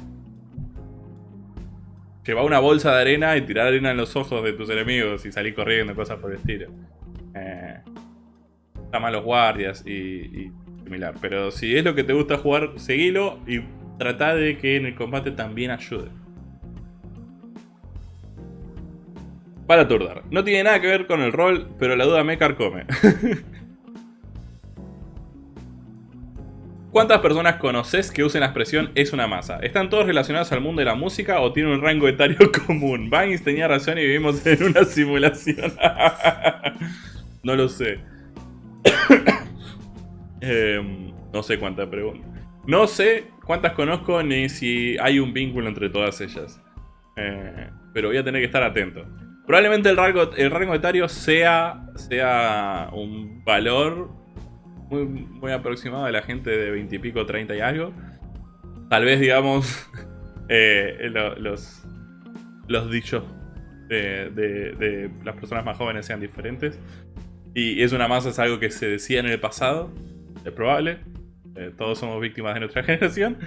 lleva una bolsa de arena y tirar arena en los ojos de tus enemigos y salir corriendo, cosas por el estilo. Eh, a los guardias y, y similar. Pero si es lo que te gusta jugar, seguilo y trata de que en el combate también ayude. Para Turdar. No tiene nada que ver con el rol, pero la duda me carcome. ¿Cuántas personas conoces que usen la expresión es una masa? ¿Están todos relacionados al mundo de la música o tienen un rango etario común? Vines tenía razón y vivimos en una simulación. no lo sé. Em, no sé cuántas preguntas. No sé cuántas conozco ni si hay un vínculo entre todas ellas. Eh, pero voy a tener que estar atento. Probablemente el rango, el rango etario sea, sea un valor muy, muy aproximado de la gente de 20 y pico, 30 y algo. Tal vez, digamos, eh, los, los dichos de, las personas más jóvenes sean diferentes. Y es una masa, es algo que se decía en el pasado, es probable. Eh, todos somos víctimas de nuestra generación.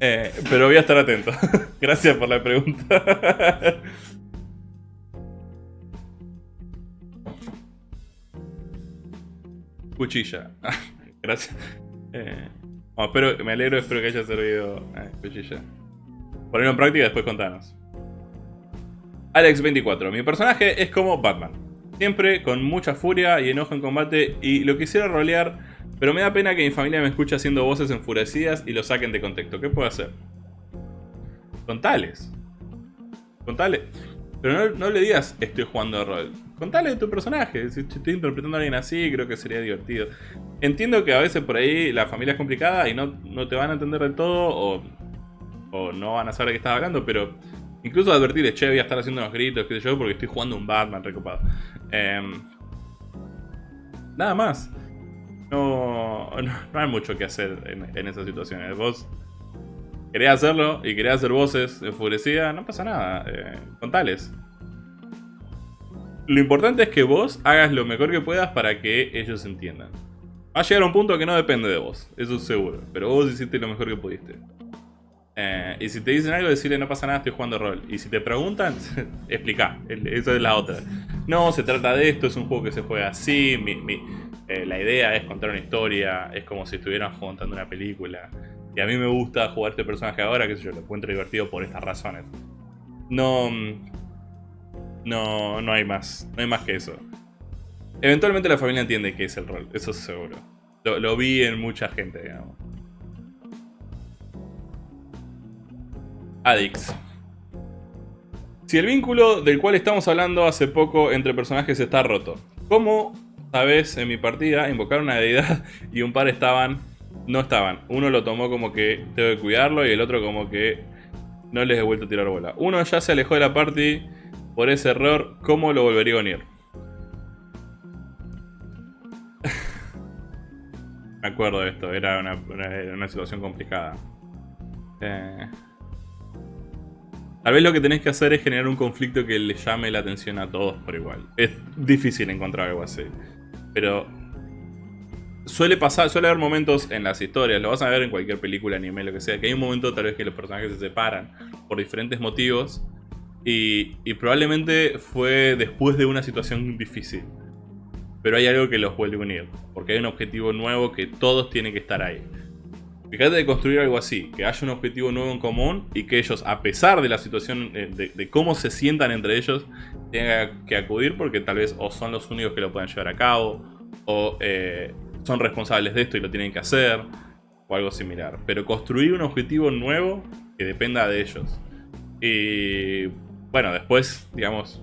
Eh, pero voy a estar atento. Gracias por la pregunta. Cuchilla. Gracias. Eh, espero, me alegro, espero que haya servido eh, cuchilla. Ponerlo en práctica y después contanos. Alex24. Mi personaje es como Batman. Siempre con mucha furia y enojo en combate y lo quisiera rolear, pero me da pena que mi familia me escuche haciendo voces enfurecidas y lo saquen de contexto. ¿Qué puedo hacer? Contales. Contales. Pero no, le digas estoy jugando rol. Contale de tu personaje. Si estoy interpretando a alguien así, creo que sería divertido. Entiendo que a veces por ahí la familia es complicada y no, no te van a entender del todo o, no van a saber de qué estás hablando, pero incluso advertirles, che, voy a estar haciendo unos gritos, qué sé yo, porque estoy jugando un Batman recopado. Em, nada más. No, no, hay mucho que hacer en, en esas situaciones. Vos querés hacerlo y querés hacer voces enfurecidas, no pasa nada. Eh, contales. Lo importante es que vos hagas lo mejor que puedas para que ellos entiendan. Va a llegar a un punto que no depende de vos, eso es seguro. Pero vos hiciste lo mejor que pudiste. Eh, y si te dicen algo, decirle no pasa nada, estoy jugando rol. Y si te preguntan, explica. Esa es la otra. No, se trata de esto, es un juego que se juega así. Eh, la idea es contar una historia, es como si estuvieran contando una película. Y a mí me gusta jugar este personaje ahora, que sé yo, lo encuentro divertido por estas razones. No... No, no hay más. No hay más que eso. Eventualmente la familia entiende qué es el rol, eso es seguro. Lo, vi en mucha gente, digamos. Adix. Si el vínculo del cual estamos hablando hace poco entre personajes está roto, ¿cómo, sabes, en mi partida invocar una deidad y un par estaban no estaban. Uno lo tomó como que tengo que cuidarlo y el otro como que no les he vuelto a tirar bola. Uno ya se alejó de la party por ese error. ¿Cómo lo volvería a unir? Me acuerdo de esto, era una, situación complicada. Eh, tal vez lo que tenés que hacer es generar un conflicto que le llame la atención a todos por igual. Es difícil encontrar algo así. Pero suele pasar, suele haber momentos en las historias, lo vas a ver en cualquier película, anime, lo que sea, que hay un momento tal vez que los personajes se separan por diferentes motivos y, probablemente fue después de una situación difícil. Pero hay algo que los vuelve a unir, porque hay un objetivo nuevo que todos tienen que estar ahí. Fíjate de construir algo así, que haya un objetivo nuevo en común y que ellos, a pesar de la situación, eh, de, cómo se sientan entre ellos, tengan que acudir porque tal vez o son los únicos que lo pueden llevar a cabo, o eh, son responsables de esto y lo tienen que hacer, o algo similar. Pero construir un objetivo nuevo que dependa de ellos. Y bueno, después, digamos,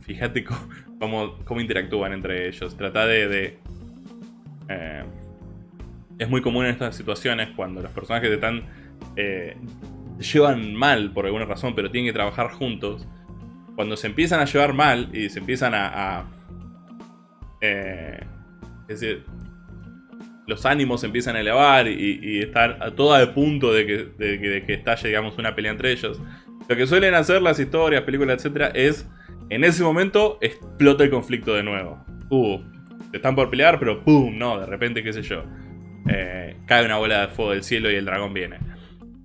fíjate cómo, cómo, interactúan entre ellos. Trata de... Eh, es muy común en estas situaciones cuando los personajes están... Eh, llevan mal por alguna razón, pero tienen que trabajar juntos. Cuando se empiezan a llevar mal y se empiezan a... eh, es decir, los ánimos se empiezan a elevar y, y están a todo de punto de que, de, que estalle, digamos, una pelea entre ellos. Lo que suelen hacer las historias, películas, etcétera, es en ese momento explota el conflicto de nuevo. Uh, están por pelear, pero ¡pum! No, de repente, qué sé yo. Eh, cae una bola de fuego del cielo y el dragón viene.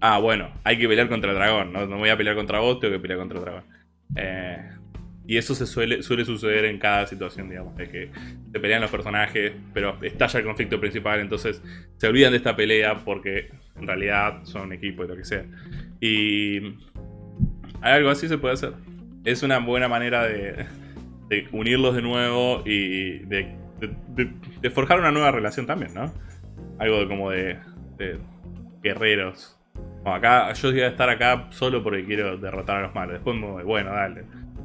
Ah, bueno, hay que pelear contra el dragón, ¿no? No voy a pelear contra vos, tengo que pelear contra el dragón. Eh, y eso se suele, suele suceder en cada situación, digamos, de que se pelean los personajes, pero estalla el conflicto principal, entonces se olvidan de esta pelea porque en realidad son un equipo y lo que sea. Y algo así se puede hacer. Es una buena manera de, unirlos de nuevo y de, forjar una nueva relación también, ¿no? Algo como de, guerreros. acá yo voy a estar acá solo porque quiero derrotar a los malos. Después me voy, bueno, dale.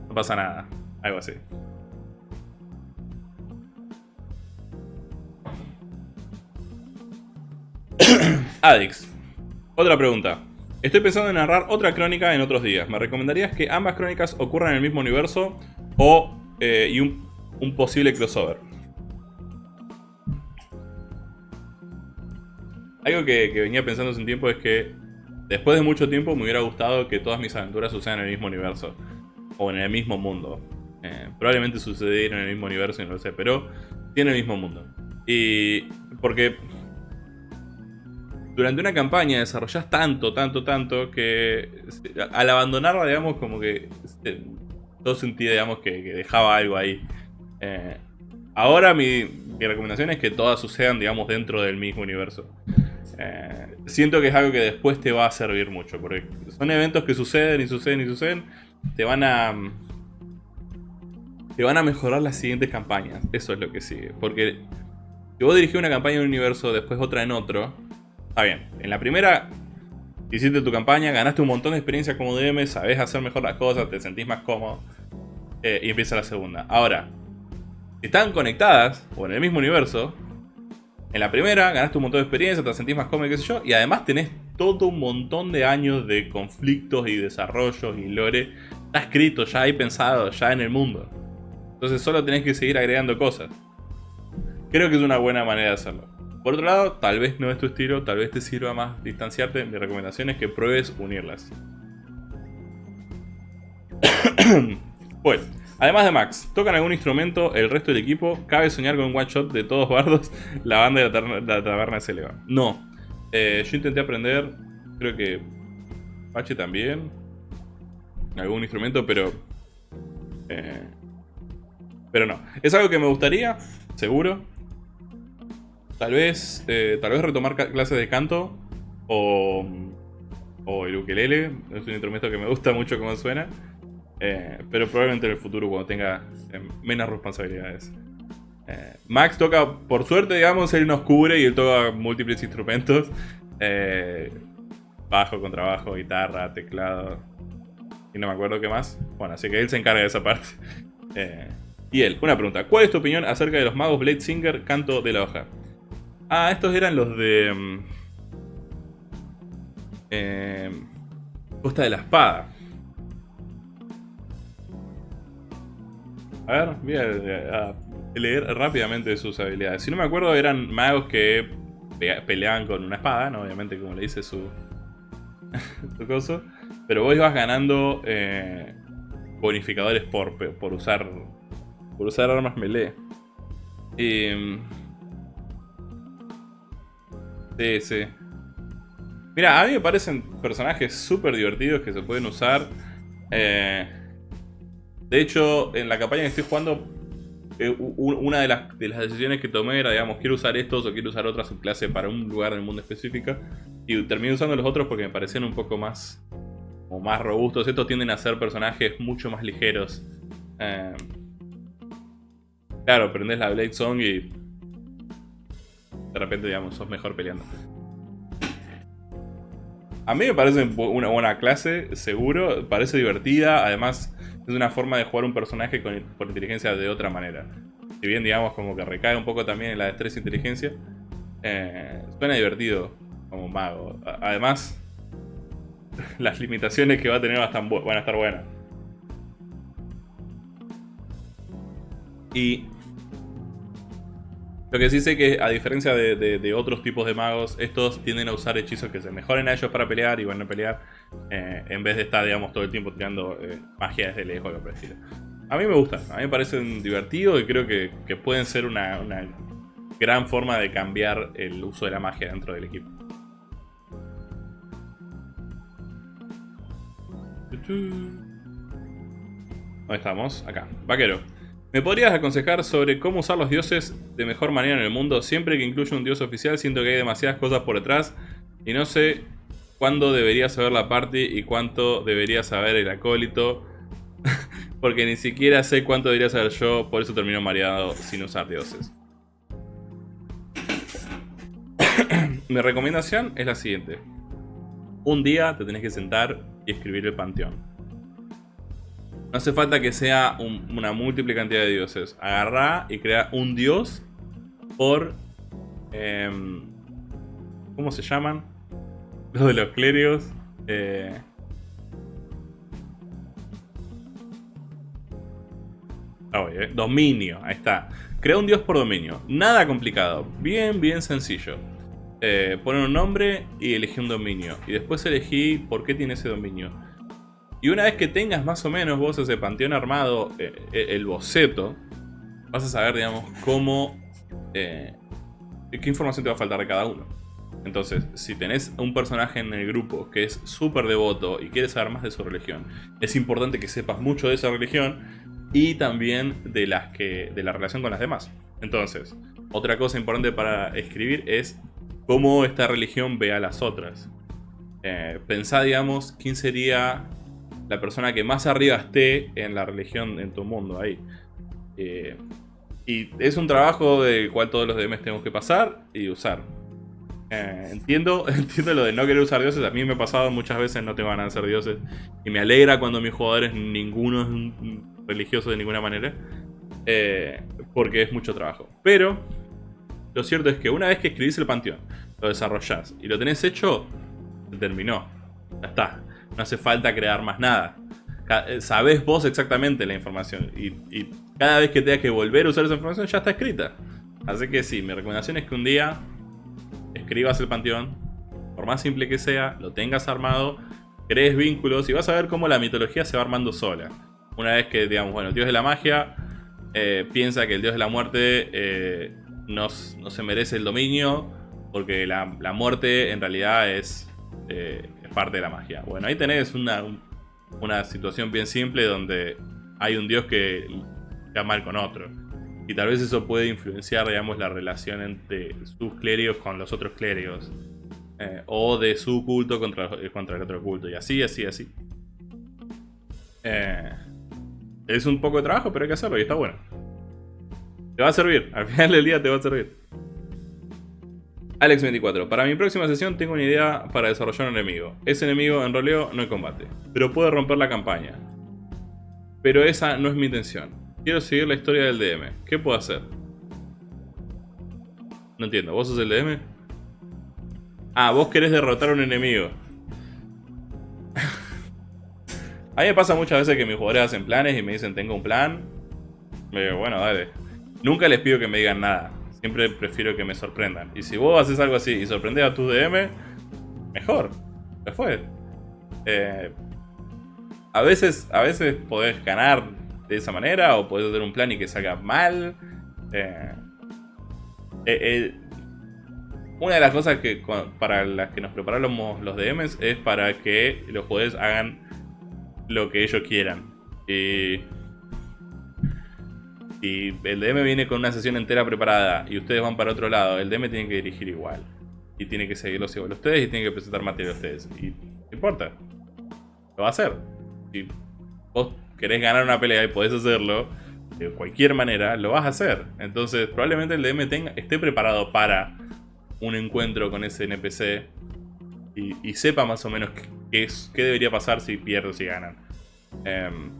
No pasa nada. Algo así. Adix. Otra pregunta. Estoy pensando en narrar otra crónica en otros días. ¿Me recomendarías que ambas crónicas ocurran en el mismo universo o eh, y un, posible crossover? Algo que, venía pensando hace un tiempo es que después de mucho tiempo me hubiera gustado que todas mis aventuras sucedan en el mismo universo o en el mismo mundo. Eh, probablemente sucedieron en el mismo universo y no lo sé, pero tiene el mismo mundo. Y porque durante una campaña desarrollás tanto, tanto, tanto que al abandonarla, digamos, como que todo sentía, digamos, que, dejaba algo ahí. Eh, ahora mi, recomendación es que todas sucedan, digamos, dentro del mismo universo. Eh, siento que es algo que después te va a servir mucho, porque son eventos que suceden y suceden y suceden, te van a... Te van a mejorar las siguientes campañas, eso es lo que sigue. Porque si vos dirigís una campaña en un universo, después otra en otro, Está bien, en la primera hiciste tu campaña, ganaste un montón de experiencia como DM, sabes hacer mejor las cosas, te sentís más cómodo. Eh, y empieza la segunda. Ahora, si están conectadas, o en el mismo universo, en la primera ganaste un montón de experiencia, te sentís más cómodo, qué sé yo, y además tenés todo un montón de años de conflictos y desarrollos y lore. Está escrito ya ahí pensado, ya en el mundo. Entonces solo tenés que seguir agregando cosas. Creo que es una buena manera de hacerlo. Por otro lado, tal vez no es tu estilo, tal vez te sirva más distanciarte. Mi recomendación es que pruebes unirlas. pues, además de Max, ¿tocan algún instrumento el resto del equipo? ¿Cabe soñar con un one shot de todos bardos? La banda de la, taberna, se eleva. No. Eh, yo intenté aprender, creo que Pache también. Algún instrumento, pero... Eh, pero no. Es algo que me gustaría, seguro. Tal vez, eh, tal vez retomar clases de canto o, o el ukelele. Es un instrumento que me gusta mucho como suena. Eh, pero probablemente en el futuro cuando tenga eh, menos responsabilidades. Max toca, por suerte, digamos, él nos cubre y él toca múltiples instrumentos. bajo, contrabajo, guitarra, teclado. Y no me acuerdo qué más. Bueno, así que él se encarga de esa parte. y él, una pregunta. ¿Cuál es tu opinión acerca de los magos Blade Singer, canto de la hoja? Ah, estos eran los de... Mm, eh, Costa de la Espada. A ver, voy a, leer rápidamente sus habilidades. Si no me acuerdo, eran magos que peleaban con una espada, ¿no? Obviamente, como le dice su, su coso. Pero vos ibas ganando eh, bonificadores por, por usar por usar armas melee. Y... Sí, sí. Mira, a mí me parecen personajes súper divertidos que se pueden usar. Eh, de hecho, en la campaña que estoy jugando, eh, una de las, decisiones que tomé era, digamos, quiero usar estos o quiero usar otra subclase para un lugar del mundo específico. Y terminé usando los otros porque me parecían un poco más, o más robustos. Estos tienden a ser personajes mucho más ligeros. Eh, claro, prendes la Blade Song y de repente, digamos, sos mejor peleando. A mí me parece una buena clase, seguro, parece divertida, además es una forma de jugar un personaje con, por inteligencia de otra manera. Si bien, digamos, como que recae un poco también en la destreza e inteligencia, eh, suena divertido como mago. Además, las limitaciones que va a tener van a estar buenas. Y lo que sí sé que a diferencia de, otros tipos de magos, estos tienden a usar hechizos que se mejoren a ellos para pelear y van a pelear eh, en vez de estar, digamos, todo el tiempo tirando eh, magia desde lejos o lo parecido. A mí me gustan, a mí me parecen divertidos y creo que, pueden ser una, gran forma de cambiar el uso de la magia dentro del equipo. ¿Dónde estamos? Acá. Vaquero. ¿Me podrías aconsejar sobre cómo usar los dioses de mejor manera en el mundo? Siempre que incluye un dios oficial siento que hay demasiadas cosas por detrás y no sé cuándo debería saber la party y cuánto debería saber el acólito. Porque ni siquiera sé cuánto debería saber yo, por eso termino mareado sin usar dioses. Mi recomendación es la siguiente. Un día te tenés que sentar y escribir el panteón. No hace falta que sea una múltiple cantidad de dioses. Agarrá y crea un dios por... Em, ¿Cómo se llaman? Los de los clérigos. Eh, ah, eh, dominio, ahí está. Crea un dios por dominio. Nada complicado. Bien, bien sencillo. Eh, un nombre y elegí un dominio. Y después elegí por qué tiene ese dominio. Y una vez que tengas más o menos vos ese panteón armado, eh, eh, el boceto, vas a saber, digamos, cómo... Eh, qué información te va a faltar de cada uno. Entonces, si tenés un personaje en el grupo que es súper devoto y quieres saber más de su religión, es importante que sepas mucho de esa religión y también de, las que, de la relación con las demás. Entonces, otra cosa importante para escribir es cómo esta religión ve a las otras. Eh, pensá, digamos, quién sería la persona que más arriba esté en la religión en tu mundo ahí. Eh, y es un trabajo del cual todos los DMs tenemos que pasar y usar. Eh, entiendo, entiendo lo de no querer usar dioses. A mí me ha pasado muchas veces, no te van a ser dioses. Y me alegra cuando mis jugadores ninguno es religioso de ninguna manera. porque es mucho trabajo. Pero lo cierto es que una vez que escribís el panteón, lo desarrollás y lo tenés hecho, terminó. Ya está. No hace falta crear más nada. Eh, sabés vos exactamente la información y, cada vez que tengas que volver a usar esa información ya está escrita. Así que sí, mi recomendación es que un día escribas el panteón, por más simple que sea, lo tengas armado, crees vínculos y vas a ver cómo la mitología se va armando sola. Una vez que, digamos, bueno, el dios de la magia eh, piensa que el dios de la muerte eh, no, se merece el dominio, porque la, muerte en realidad es, parte de la magia. Bueno, ahí tenés una, una situación bien simple donde hay un dios que está mal con otro. Y tal vez eso puede influenciar, digamos, la relación entre sus clérigos con los otros clérigos. Eh, o de su culto contra, contra el otro culto. Y así, así, así. Eh, es un poco de trabajo, pero hay que hacerlo y está bueno. Te va a servir, al final del día te va a servir. Alex24, para mi próxima sesión tengo una idea para desarrollar un enemigo. Ese enemigo en roleo no hay combate, pero puede romper la campaña. Pero esa no es mi intención. Quiero seguir la historia del DM. ¿Qué puedo hacer? No entiendo, ¿vos sos el DM? Ah, vos querés derrotar a un enemigo. a mí me pasa muchas veces que mis jugadores hacen planes y me dicen tengo un plan. Me digo, bueno, dale. Nunca les pido que me digan nada. Siempre prefiero que me sorprendan. Y si vos haces algo así y sorprendes a tu DM, mejor. Fue. Eh, a, veces, a veces podés ganar de esa manera o podés hacer un plan y que salga mal. Eh, eh, una de las cosas que para las que nos preparamos los DMs es para que los jugadores hagan lo que ellos quieran. Y si el DM viene con una sesión entera preparada y ustedes van para otro lado, el DM tiene que dirigir igual. Y tiene que seguirlos igual a ustedes y tiene que presentar material a ustedes. Y no importa. Lo va a hacer. Si vos querés ganar una pelea y podés hacerlo de cualquier manera, lo vas a hacer. Entonces, probablemente el DM esté preparado para un encuentro con ese NPC y, sepa más o menos qué, debería pasar si pierden o si ganan. Em,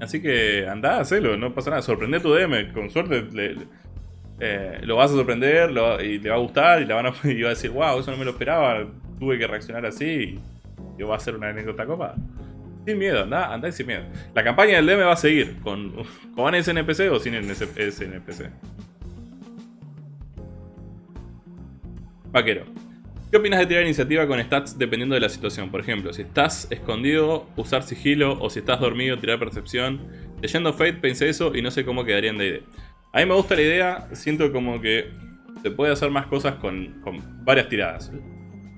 Así que anda, hacelo, no pasa nada. Sorprende tu DM, con suerte eh, lo vas a sorprender y le va a gustar y, la y va a decir, wow, eso no me lo esperaba, tuve que reaccionar así y va a ser una anécdota copa. Sin miedo, anda, anda sin miedo. La campaña del DM va a seguir, con, con ese NPC o sin ese NPC. Vaquero. ¿Qué opinas de tirar iniciativa con stats dependiendo de la situación? Por ejemplo, si estás escondido, usar sigilo, o si estás dormido, tirar percepción. Leyendo Fate pensé eso y no sé cómo quedarían de idea. A mí me gusta la idea, siento como que se puede hacer más cosas con, varias tiradas.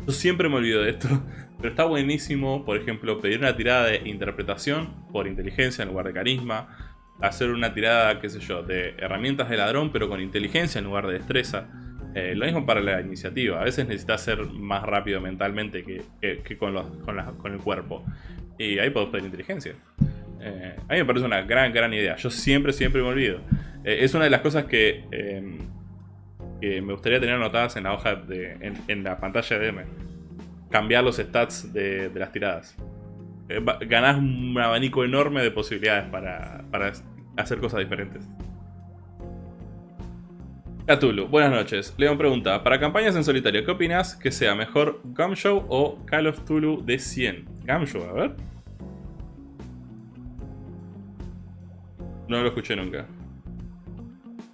Yo siempre me olvido de esto. Pero está buenísimo, por ejemplo, pedir una tirada de interpretación por inteligencia en lugar de carisma. Hacer una tirada, qué sé yo, de herramientas de ladrón, pero con inteligencia en lugar de destreza. Eh, lo mismo para la iniciativa. A veces necesitas ser más rápido mentalmente que, con, con, el cuerpo. Y ahí puedo pedir inteligencia. Eh, a mí me parece una gran, gran idea. Yo siempre, siempre me olvido. Eh, es una de las cosas que, em, que, me gustaría tener anotadas en la hoja, de, en, la pantalla de M. Cambiar los stats de, las tiradas. ganás un abanico enorme de posibilidades para, para hacer cosas diferentes. Cthulhu, buenas noches. Leon pregunta, para campañas en solitario, ¿qué opinas que sea mejor Gumshow o Call of Tulu de 100? Gumshow, a ver. No lo escuché nunca.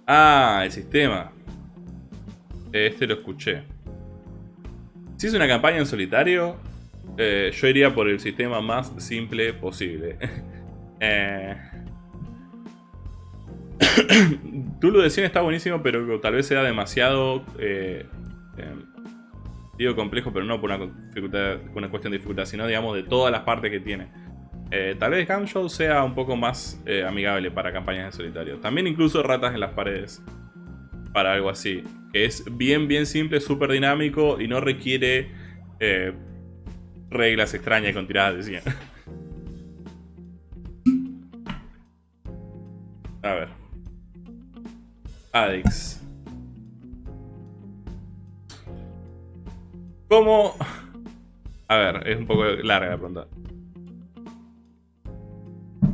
Ah, el sistema. Este lo escuché. Si es una campaña en solitario, eh, yo iría por el sistema más simple posible. eh... Tú lo decías está buenísimo, pero tal vez sea demasiado... Eh, eh, digo complejo, pero no por una, cuestión de dificultad, sino digamos de todas las partes que tiene. Eh, tal vez Gamshow sea un poco más eh, amigable para campañas en solitario. También incluso ratas en las paredes. Para algo así. Que es bien, bien simple, súper dinámico y no requiere reglas extrañas con tiradas de 100. A ver. Adix. ¿Cómo...? A ver, es un poco larga la pregunta.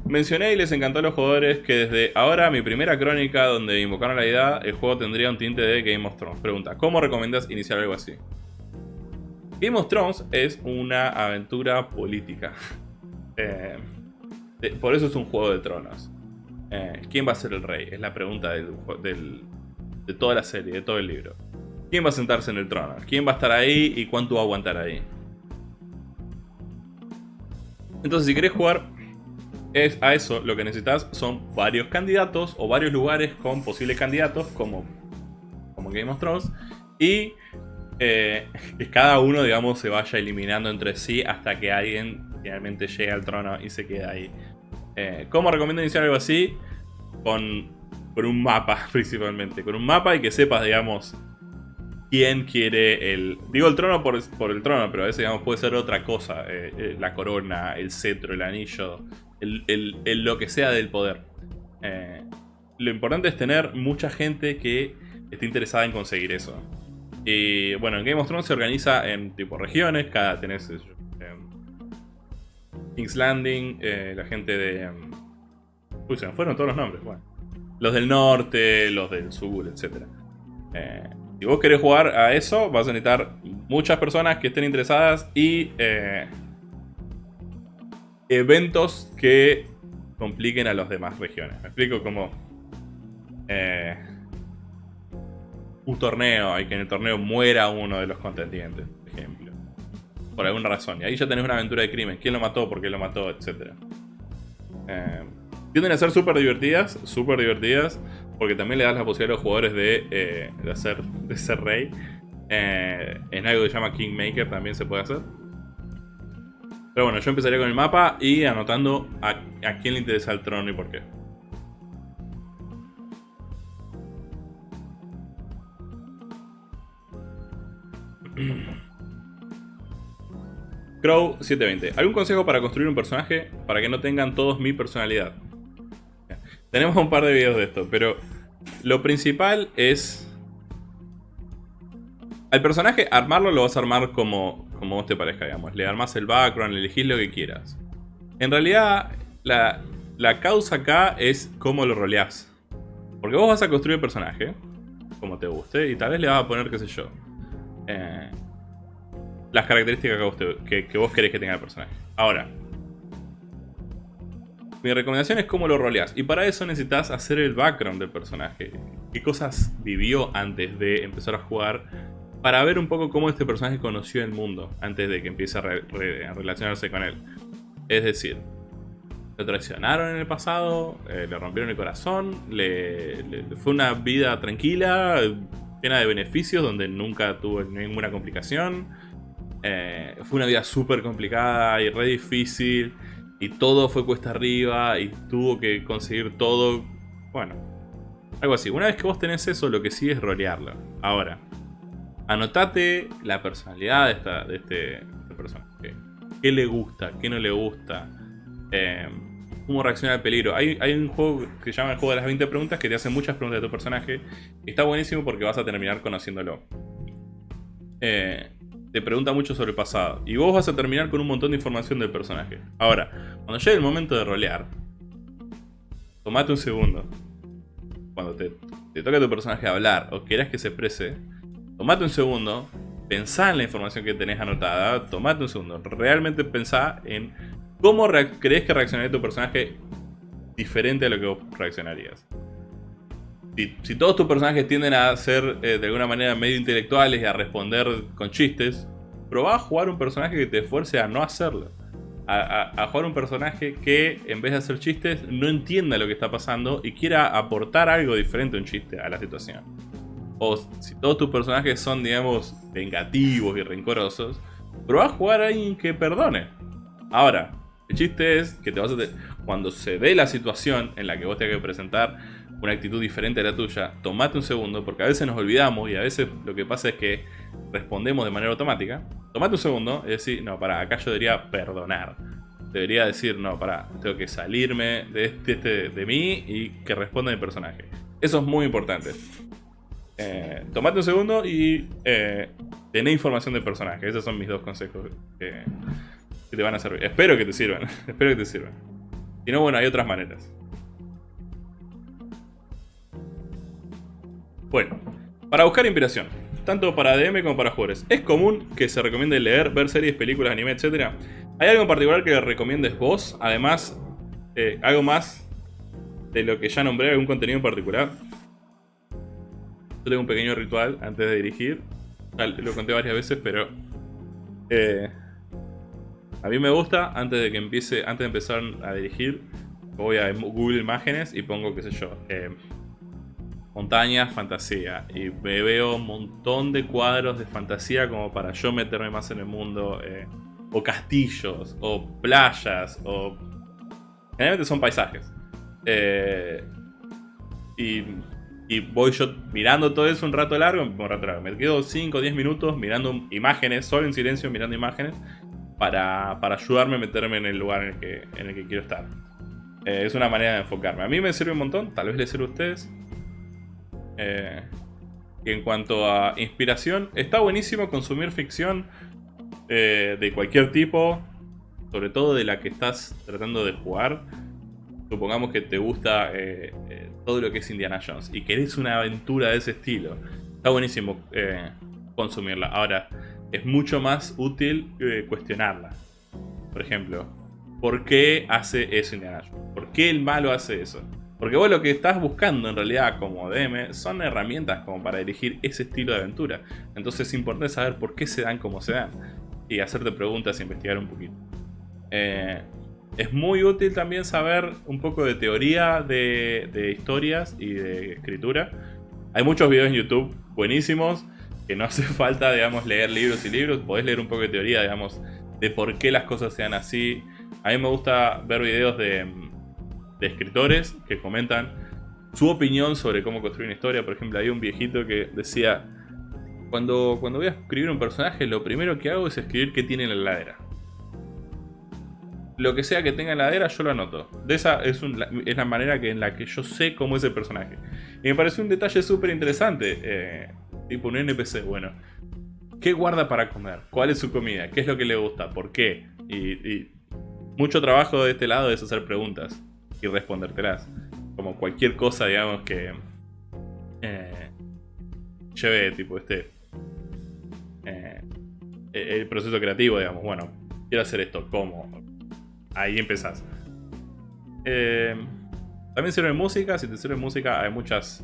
Mencioné y les encantó a los jugadores que desde ahora, mi primera crónica donde invocaron la idea, el juego tendría un tinte de Game of Thrones. Pregunta, ¿cómo recomiendas iniciar algo así? Game of Thrones es una aventura política. Eh, por eso es un juego de tronos. Eh, ¿Quién va a ser el rey? Es la pregunta de toda la serie, de todo el libro. ¿Quién va a sentarse en el trono? ¿Quién va a estar ahí y cuánto va a aguantar ahí? Entonces, si querés jugar es a eso lo que necesitas son varios candidatos o varios lugares con posibles candidatos como, como Game of Thrones y eh, que cada uno digamos se vaya eliminando entre sí hasta que alguien finalmente llegue al trono y se quede ahí. Eh, ¿Cómo recomiendo iniciar algo así? Con, con un mapa principalmente, con un mapa y que sepas digamos quién quiere el... Digo el trono por, por el trono, pero a veces digamos, puede ser otra cosa. Eh, la corona, el cetro, el anillo, el, lo que sea del poder. Eh, lo importante es tener mucha gente que esté interesada en conseguir eso. Y bueno, en Game of Thrones se organiza en tipo regiones, cada tenés eh, King's Landing, eh, la gente de... uy, se me fueron todos los nombres, bueno. Los del norte, los del sur, etc. si vos querés jugar a eso, vas a necesitar muchas personas que estén interesadas y eventos que compliquen a las demás regiones. Me explico como eh, un torneo y que en el torneo muera uno de los contendientes. Por alguna razón. Y ahí ya tenés una aventura de crimen. ¿Quién lo mató? ¿Por qué lo mató? Etcétera. Eh, tienden a ser súper divertidas, súper divertidas, porque también le das la posibilidad a los jugadores de, eh, de, hacer, de ser rey. en algo que se llama Kingmaker también se puede hacer. Pero bueno, yo empezaría con el mapa y anotando a, quién le interesa el trono y por qué. Crow 720. ¿Algún consejo para construir un personaje para que no tengan todos mi personalidad? Tenemos un par de videos de esto, pero lo principal es... Al personaje armarlo lo vas a armar como, como vos te parezca, digamos. Le armás el background, le elegís lo que quieras. En realidad, la, causa acá es cómo lo roleás. Porque vos vas a construir el personaje, como te guste, y tal vez le vas a poner, qué sé yo, eh, las características que vos, querés que tenga el personaje. Ahora, mi recomendación es cómo lo roleás. Y para eso necesitas hacer el background del personaje. Qué cosas vivió antes de empezar a jugar para ver un poco cómo este personaje conoció el mundo antes de que empiece a, relacionarse con él. Es decir, lo traicionaron en el pasado, eh, le rompieron el corazón, le, fue una vida tranquila, llena de beneficios, donde nunca tuvo ninguna complicación. Eh, fue una vida súper complicada y re difícil. Y todo fue cuesta arriba y tuvo que conseguir todo. Bueno, algo así. Una vez que vos tenés eso, lo que sigue es rolearlo. Ahora, anotate la personalidad de, esta, de este, este personaje. ¿Qué le gusta? ¿Qué no le gusta? Eh, ¿Cómo reacciona al peligro? Hay, hay, un juego que se llama el juego de las 20 preguntas que te hace muchas preguntas de tu personaje. Está buenísimo porque vas a terminar conociéndolo. Eh, te pregunta mucho sobre el pasado. Y vos vas a terminar con un montón de información del personaje. Ahora, cuando llegue el momento de rolear, tomate un segundo. Cuando te, te toque a tu personaje hablar o quieras que se exprese, tomate un segundo, pensá en la información que tenés anotada, tomate un segundo. Realmente pensá en cómo crees que reaccionaría tu personaje diferente a lo que vos reaccionarías si, todos tus personajes tienden a ser eh, de alguna manera medio intelectuales y a responder con chistes, probá a jugar un personaje que te esfuerce a no hacerlo. A, jugar un personaje que en vez de hacer chistes no entienda lo que está pasando y quiera aportar algo diferente a un chiste a la situación. O si todos tus personajes son, digamos, vengativos y rencorosos, probá a jugar a alguien que perdone. Ahora, el chiste es que te vas a cuando se dé la situación en la que vos tengas que presentar una actitud diferente a la tuya, tomate un segundo, porque a veces nos olvidamos y a veces lo que pasa es que respondemos de manera automática. Tomate un segundo y decir, no, para, acá yo debería perdonar. Debería decir, no, para, tengo que salirme de, este, este, de mí y que responda mi personaje. Eso es muy importante. Eh, tomate un segundo y eh, tené información del personaje. Esos son mis dos consejos que, que te van a servir. Espero que te sirvan. Espero que te sirvan. Si no, bueno, hay otras maneras. Bueno, para buscar inspiración, tanto para DM como para jugadores, ¿es común que se recomiende leer, ver series, películas, anime, etcétera? ¿Hay algo en particular que recomiendes vos? Además, eh, algo más de lo que ya nombré, algún contenido en particular. Yo tengo un pequeño ritual antes de dirigir. Lo conté varias veces, pero... Eh, a mí me gusta, antes de que empiece, antes de empezar a dirigir, voy a Google Imágenes y pongo, qué sé yo, eh, montañas, fantasía. Y veo un montón de cuadros de fantasía como para yo meterme más en el mundo. Eh, o castillos, o playas, o... Generalmente son paisajes. Eh, y, y, voy yo mirando todo eso un rato largo, un rato largo. Me quedo 5 o 10 minutos mirando imágenes, solo en silencio mirando imágenes, para, para ayudarme a meterme en el lugar en el que, en el que quiero estar. Eh, es una manera de enfocarme. A mí me sirve un montón, tal vez les sirve a ustedes. Eh, en cuanto a inspiración, está buenísimo consumir ficción eh, de cualquier tipo, sobre todo de la que estás tratando de jugar. Supongamos que te gusta eh, todo lo que es Indiana Jones y querés una aventura de ese estilo. Está buenísimo consumirla. Ahora, es mucho más útil cuestionarla. Por ejemplo, ¿por qué hace eso Indiana Jones? ¿Por qué el malo hace eso? Porque vos lo que estás buscando en realidad como DM son herramientas como para dirigir ese estilo de aventura. Entonces es importante saber por qué se dan como se dan. Y hacerte preguntas e investigar un poquito. Eh, es muy útil también saber un poco de teoría de, historias y de escritura. Hay muchos videos en YouTube buenísimos que no hace falta, digamos, leer libros y libros. Podés leer un poco de teoría, digamos, de por qué las cosas sean así. A mí me gusta ver videos de de escritores que comentan su opinión sobre cómo construir una historia. Por ejemplo, hay un viejito que decía, cuando, cuando voy a escribir un personaje, lo primero que hago es escribir qué tiene en la heladera. Lo que sea que tenga en la heladera, yo lo anoto. De esa es, es la manera que, en la que yo sé cómo es el personaje. Y me pareció un detalle súper interesante. Eh, tipo un NPC, bueno. ¿Qué guarda para comer? ¿Cuál es su comida? ¿Qué es lo que le gusta? ¿Por qué? y mucho trabajo de este lado es hacer preguntas y respondértelas. Como cualquier cosa, digamos, que eh, lleve tipo este eh, el proceso creativo, digamos, bueno, quiero hacer esto, ¿cómo? Ahí empezás. Eh, también sirve música, si te sirve música hay muchas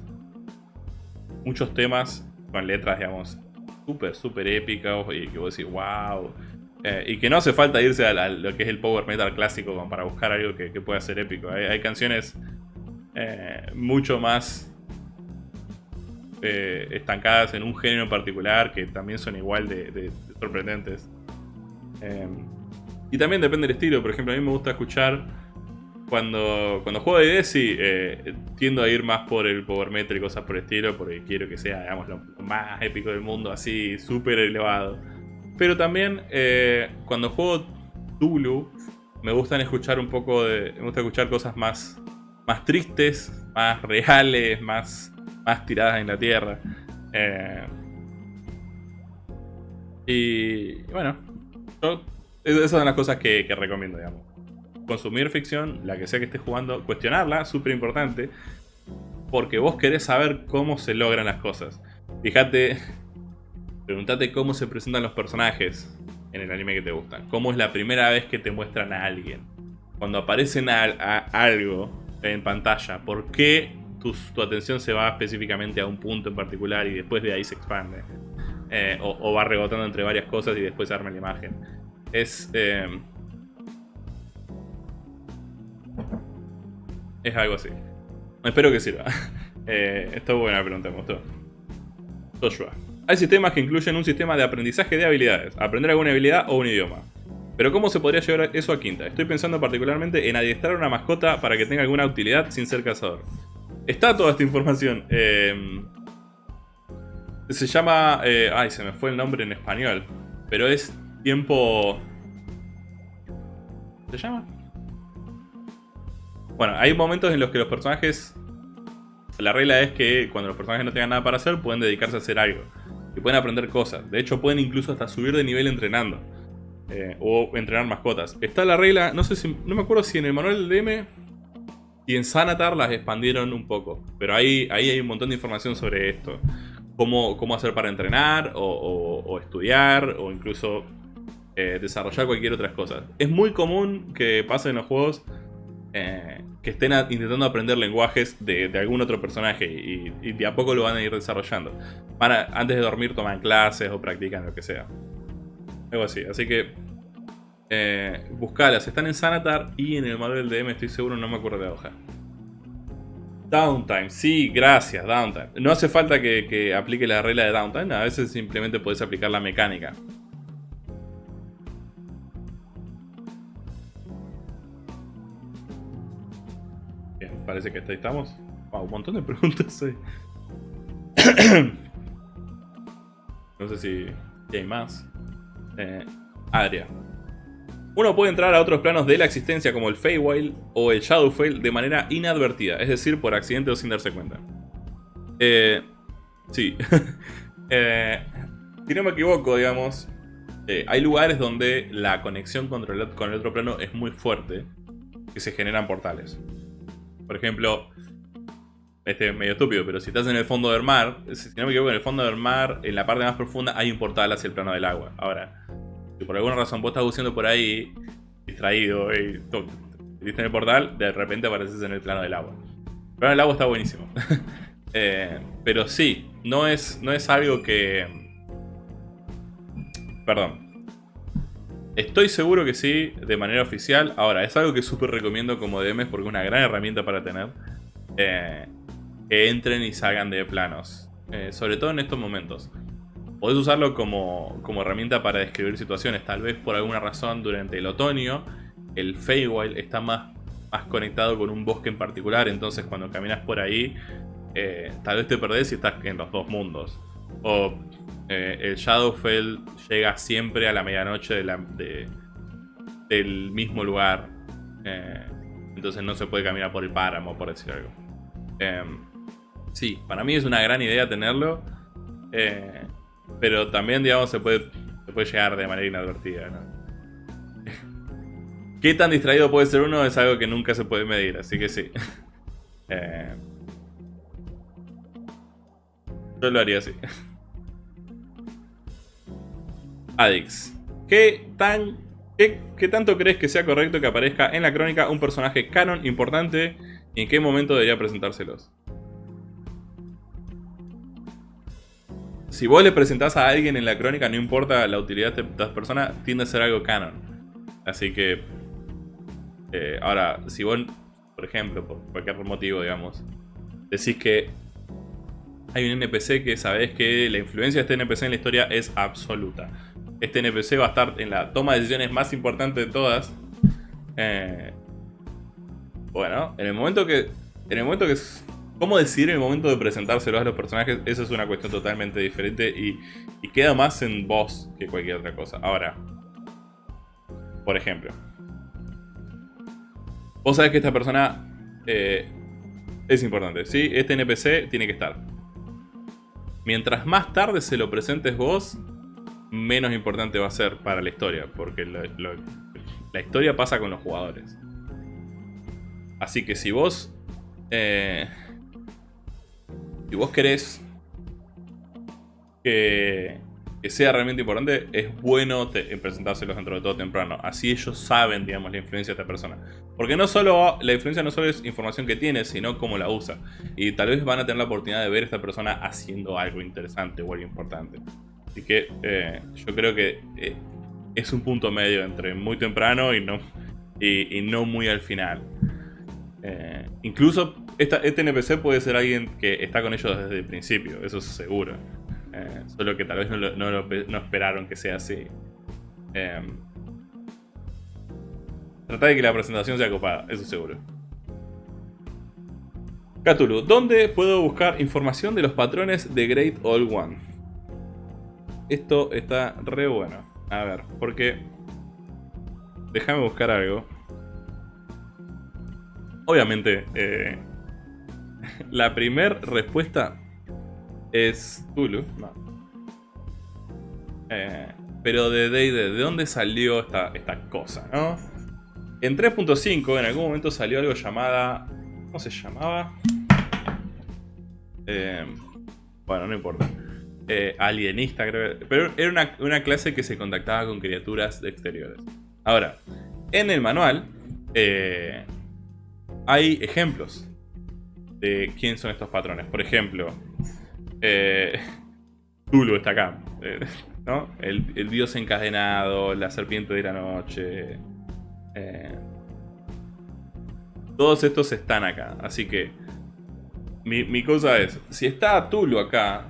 muchos temas con letras, digamos, súper, súper épicas y que vos decís, wow, eh, y que no hace falta irse a, lo que es el power metal clásico para buscar algo que, pueda ser épico. Hay, canciones eh, mucho más eh, estancadas en un género en particular que también son igual de, sorprendentes. Eh, y también depende del estilo. Por ejemplo, a mí me gusta escuchar... Cuando, cuando juego de Desi, eh, tiendo a ir más por el power metal y cosas por el estilo, porque quiero que sea, digamos, lo, más épico del mundo, así, súper elevado. Pero también, eh, cuando juego Tulu, me gustan escuchar un poco de... Me gusta escuchar cosas más, más tristes, más reales, más, más tiradas en la tierra. Eh, y bueno, esas son las cosas que, recomiendo, digamos. Consumir ficción, la que sea que estés jugando, cuestionarla, súper importante. Porque vos querés saber cómo se logran las cosas. Fíjate, pregúntate cómo se presentan los personajes en el anime que te gustan. Cómo es la primera vez que te muestran a alguien. Cuando aparecen a, algo en pantalla, ¿por qué tu, atención se va específicamente a un punto en particular y después de ahí se expande? Eh, o, va rebotando entre varias cosas y después se arma la imagen. Es... Eh, es algo así. Espero que sirva. eh, está buena pregunta, me gustó. Joshua. Hay sistemas que incluyen un sistema de aprendizaje de habilidades, aprender alguna habilidad o un idioma. Pero ¿cómo se podría llevar eso a quinta? Estoy pensando particularmente en adiestrar una mascota para que tenga alguna utilidad sin ser cazador. Está toda esta información. Eh, se llama... Eh, ay, se me fue el nombre en español. Pero es tiempo... ¿Se llama? Bueno, hay momentos en los que los personajes... La regla es que cuando los personajes no tengan nada para hacer, pueden dedicarse a hacer algo. Y pueden aprender cosas. De hecho, pueden incluso hasta subir de nivel entrenando. Eh, o entrenar mascotas. Está la regla, no sé si... No me acuerdo si en el manual del DM y en Sanatar las expandieron un poco. Pero ahí, ahí hay un montón de información sobre esto cómo, hacer para entrenar o, estudiar o incluso eh, desarrollar cualquier otra cosa. Es muy común que pase en los juegos eh, que estén intentando aprender lenguajes de, algún otro personaje y, de a poco lo van a ir desarrollando. antes de dormir toman clases o practican lo que sea. Algo así, así que eh, buscalas, están en Sanatar y en el manual del DM estoy seguro, no me acuerdo de la hoja. Downtime, sí, gracias, downtime. No hace falta que, aplique la regla de downtime, a veces simplemente puedes aplicar la mecánica. Parece que ahí estamos. Wow, un montón de preguntas no sé si, hay más. Eh, Adria. Uno puede entrar a otros planos de la existencia como el Feywild o el Shadowfell de manera inadvertida, es decir, por accidente o sin darse cuenta. Eh, sí. eh, si no me equivoco, digamos, eh, hay lugares donde la conexión con el, con el otro plano es muy fuerte, que se generan portales. Por ejemplo, este es medio estúpido, pero si estás en el fondo del mar, si no me equivoco, en el fondo del mar, en la parte más profunda, hay un portal hacia el plano del agua. Ahora, si por alguna razón vos estás buceando por ahí, distraído, y viste en el portal, de repente apareces en el plano del agua. El plano del agua está buenísimo. Eh, pero sí, no es, no es algo que... Perdón. Estoy seguro que sí, de manera oficial. Ahora, es algo que súper recomiendo como DMs porque es una gran herramienta para tener. Eh, que entren y salgan de planos. Eh, sobre todo en estos momentos. Podés usarlo como, herramienta para describir situaciones. Tal vez por alguna razón durante el otoño el Feywild está más, más conectado con un bosque en particular. Entonces cuando caminas por ahí eh, tal vez te perdés y estás en los dos mundos. O eh, el Shadowfell llega siempre a la medianoche de del mismo lugar. Eh, entonces no se puede caminar por el páramo, por decir algo. Em, sí, para mí es una gran idea tenerlo. Pero también, digamos, se puede, llegar de manera inadvertida, ¿no? ¿Qué tan distraído puede ser uno? Es algo que nunca se puede medir, así que sí. Eh, yo lo haría así. Adix. ¿Qué, tan, qué, ¿Qué tanto crees que sea correcto que aparezca en la crónica un personaje canon importante y en qué momento debería presentárselos? si vos le presentás a alguien en la crónica, no importa la utilidad de esta persona, tiende a ser algo canon. Así que... Eh, ahora, si vos, por ejemplo, por cualquier motivo, digamos, decís que hay un NPC que sabés que la influencia de este NPC en la historia es absoluta. Este NPC va a estar en la toma de decisiones más importante de todas. Eh, bueno, en el momento que... En el momento que... ¿Cómo decir en el momento de presentárselo a los personajes? Eso es una cuestión totalmente diferente y, y queda más en vos que cualquier otra cosa. Ahora, por ejemplo, vos sabés que esta persona eh, es importante, ¿sí? Este NPC tiene que estar. Mientras más tarde se lo presentes vos, menos importante va a ser para la historia, porque la historia pasa con los jugadores. Así que si vos... Eh, si vos querés que sea realmente importante, es bueno presentárselos dentro de todo temprano. Así ellos saben, digamos, la influencia de esta persona. Porque no solo la influencia no solo es información que tiene, sino cómo la usa. Y tal vez van a tener la oportunidad de ver a esta persona haciendo algo interesante o algo importante. Así que eh, yo creo que eh, es un punto medio entre muy temprano y no, y, no muy al final. Eh, incluso este NPC puede ser alguien que está con ellos desde el principio, eso es seguro. Solo que tal vez no, esperaron que sea así. Eh, trata de que la presentación sea copada, eso seguro. Cthulhu, ¿dónde puedo buscar información de los patrones de Great All One? Esto está re bueno. A ver, porque... Déjame buscar algo. Obviamente, eh, la primera respuesta es Tulu. Eh, pero de D&D, ¿de dónde salió esta, esta cosa, no? En 3.5 en algún momento salió algo llamada... ¿Cómo se llamaba? Eh, bueno, no importa. Eh, alienista, creo Pero era una, una, clase que se contactaba con criaturas exteriores. Ahora, en el manual hay ejemplos de quién son estos patrones. Por ejemplo, eh, Tulu está acá. Eh, ¿no? El, dios encadenado, la serpiente de la noche. Eh, todos estos están acá. Así que mi, cosa es, si está Tulu acá,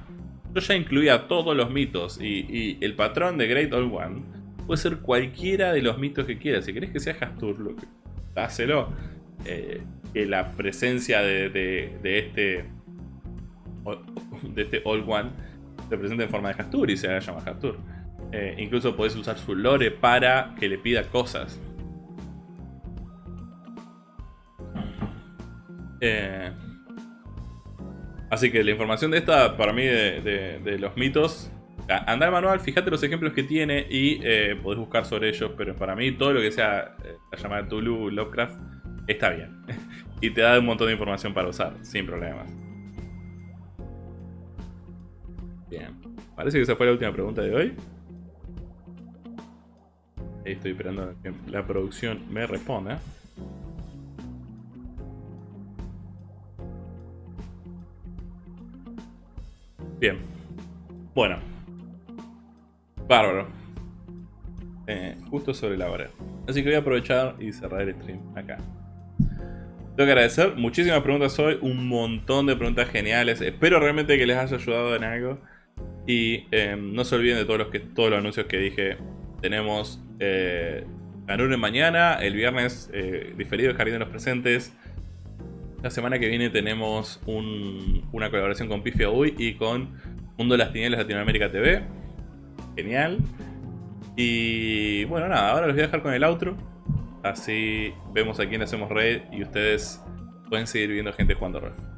yo ya incluía todos los mitos y, el patrón de Great Old One puede ser cualquiera de los mitos que quieras. Si querés que sea Hastur, dáselo. que la presencia de este de este All One se presenta en forma de Hastur y se llama Hastur. Eh, incluso podés usar su lore para que le pida cosas. Eh, así que la información de esta, para mí, de, los mitos, anda al manual, fíjate los ejemplos que tiene y eh, podés buscar sobre ellos, pero para mí todo lo que sea la llamada Tulu, Lovecraft, está bien. y te da un montón de información para usar, sin problemas. Bien. Parece que esa fue la última pregunta de hoy. Estoy esperando que la producción me responda. Bien. Bueno. Bárbaro. Eh, justo sobre la hora. Así que voy a aprovechar y cerrar el stream acá. Tengo que agradecer muchísimas preguntas hoy, un montón de preguntas geniales. Espero realmente que les haya ayudado en algo. Y em, no se olviden de todos los, que, todos los anuncios que dije. Tenemos eh, en mañana, el viernes eh, diferido de Jardín de los Presentes. La semana que viene tenemos una colaboración con Pifia Uy y con Mundo de las Tinieblas Latinoamérica TV. Genial. Y bueno, nada, ahora los voy a dejar con el outro. Así vemos a quién hacemos red y ustedes pueden seguir viendo gente jugando rol.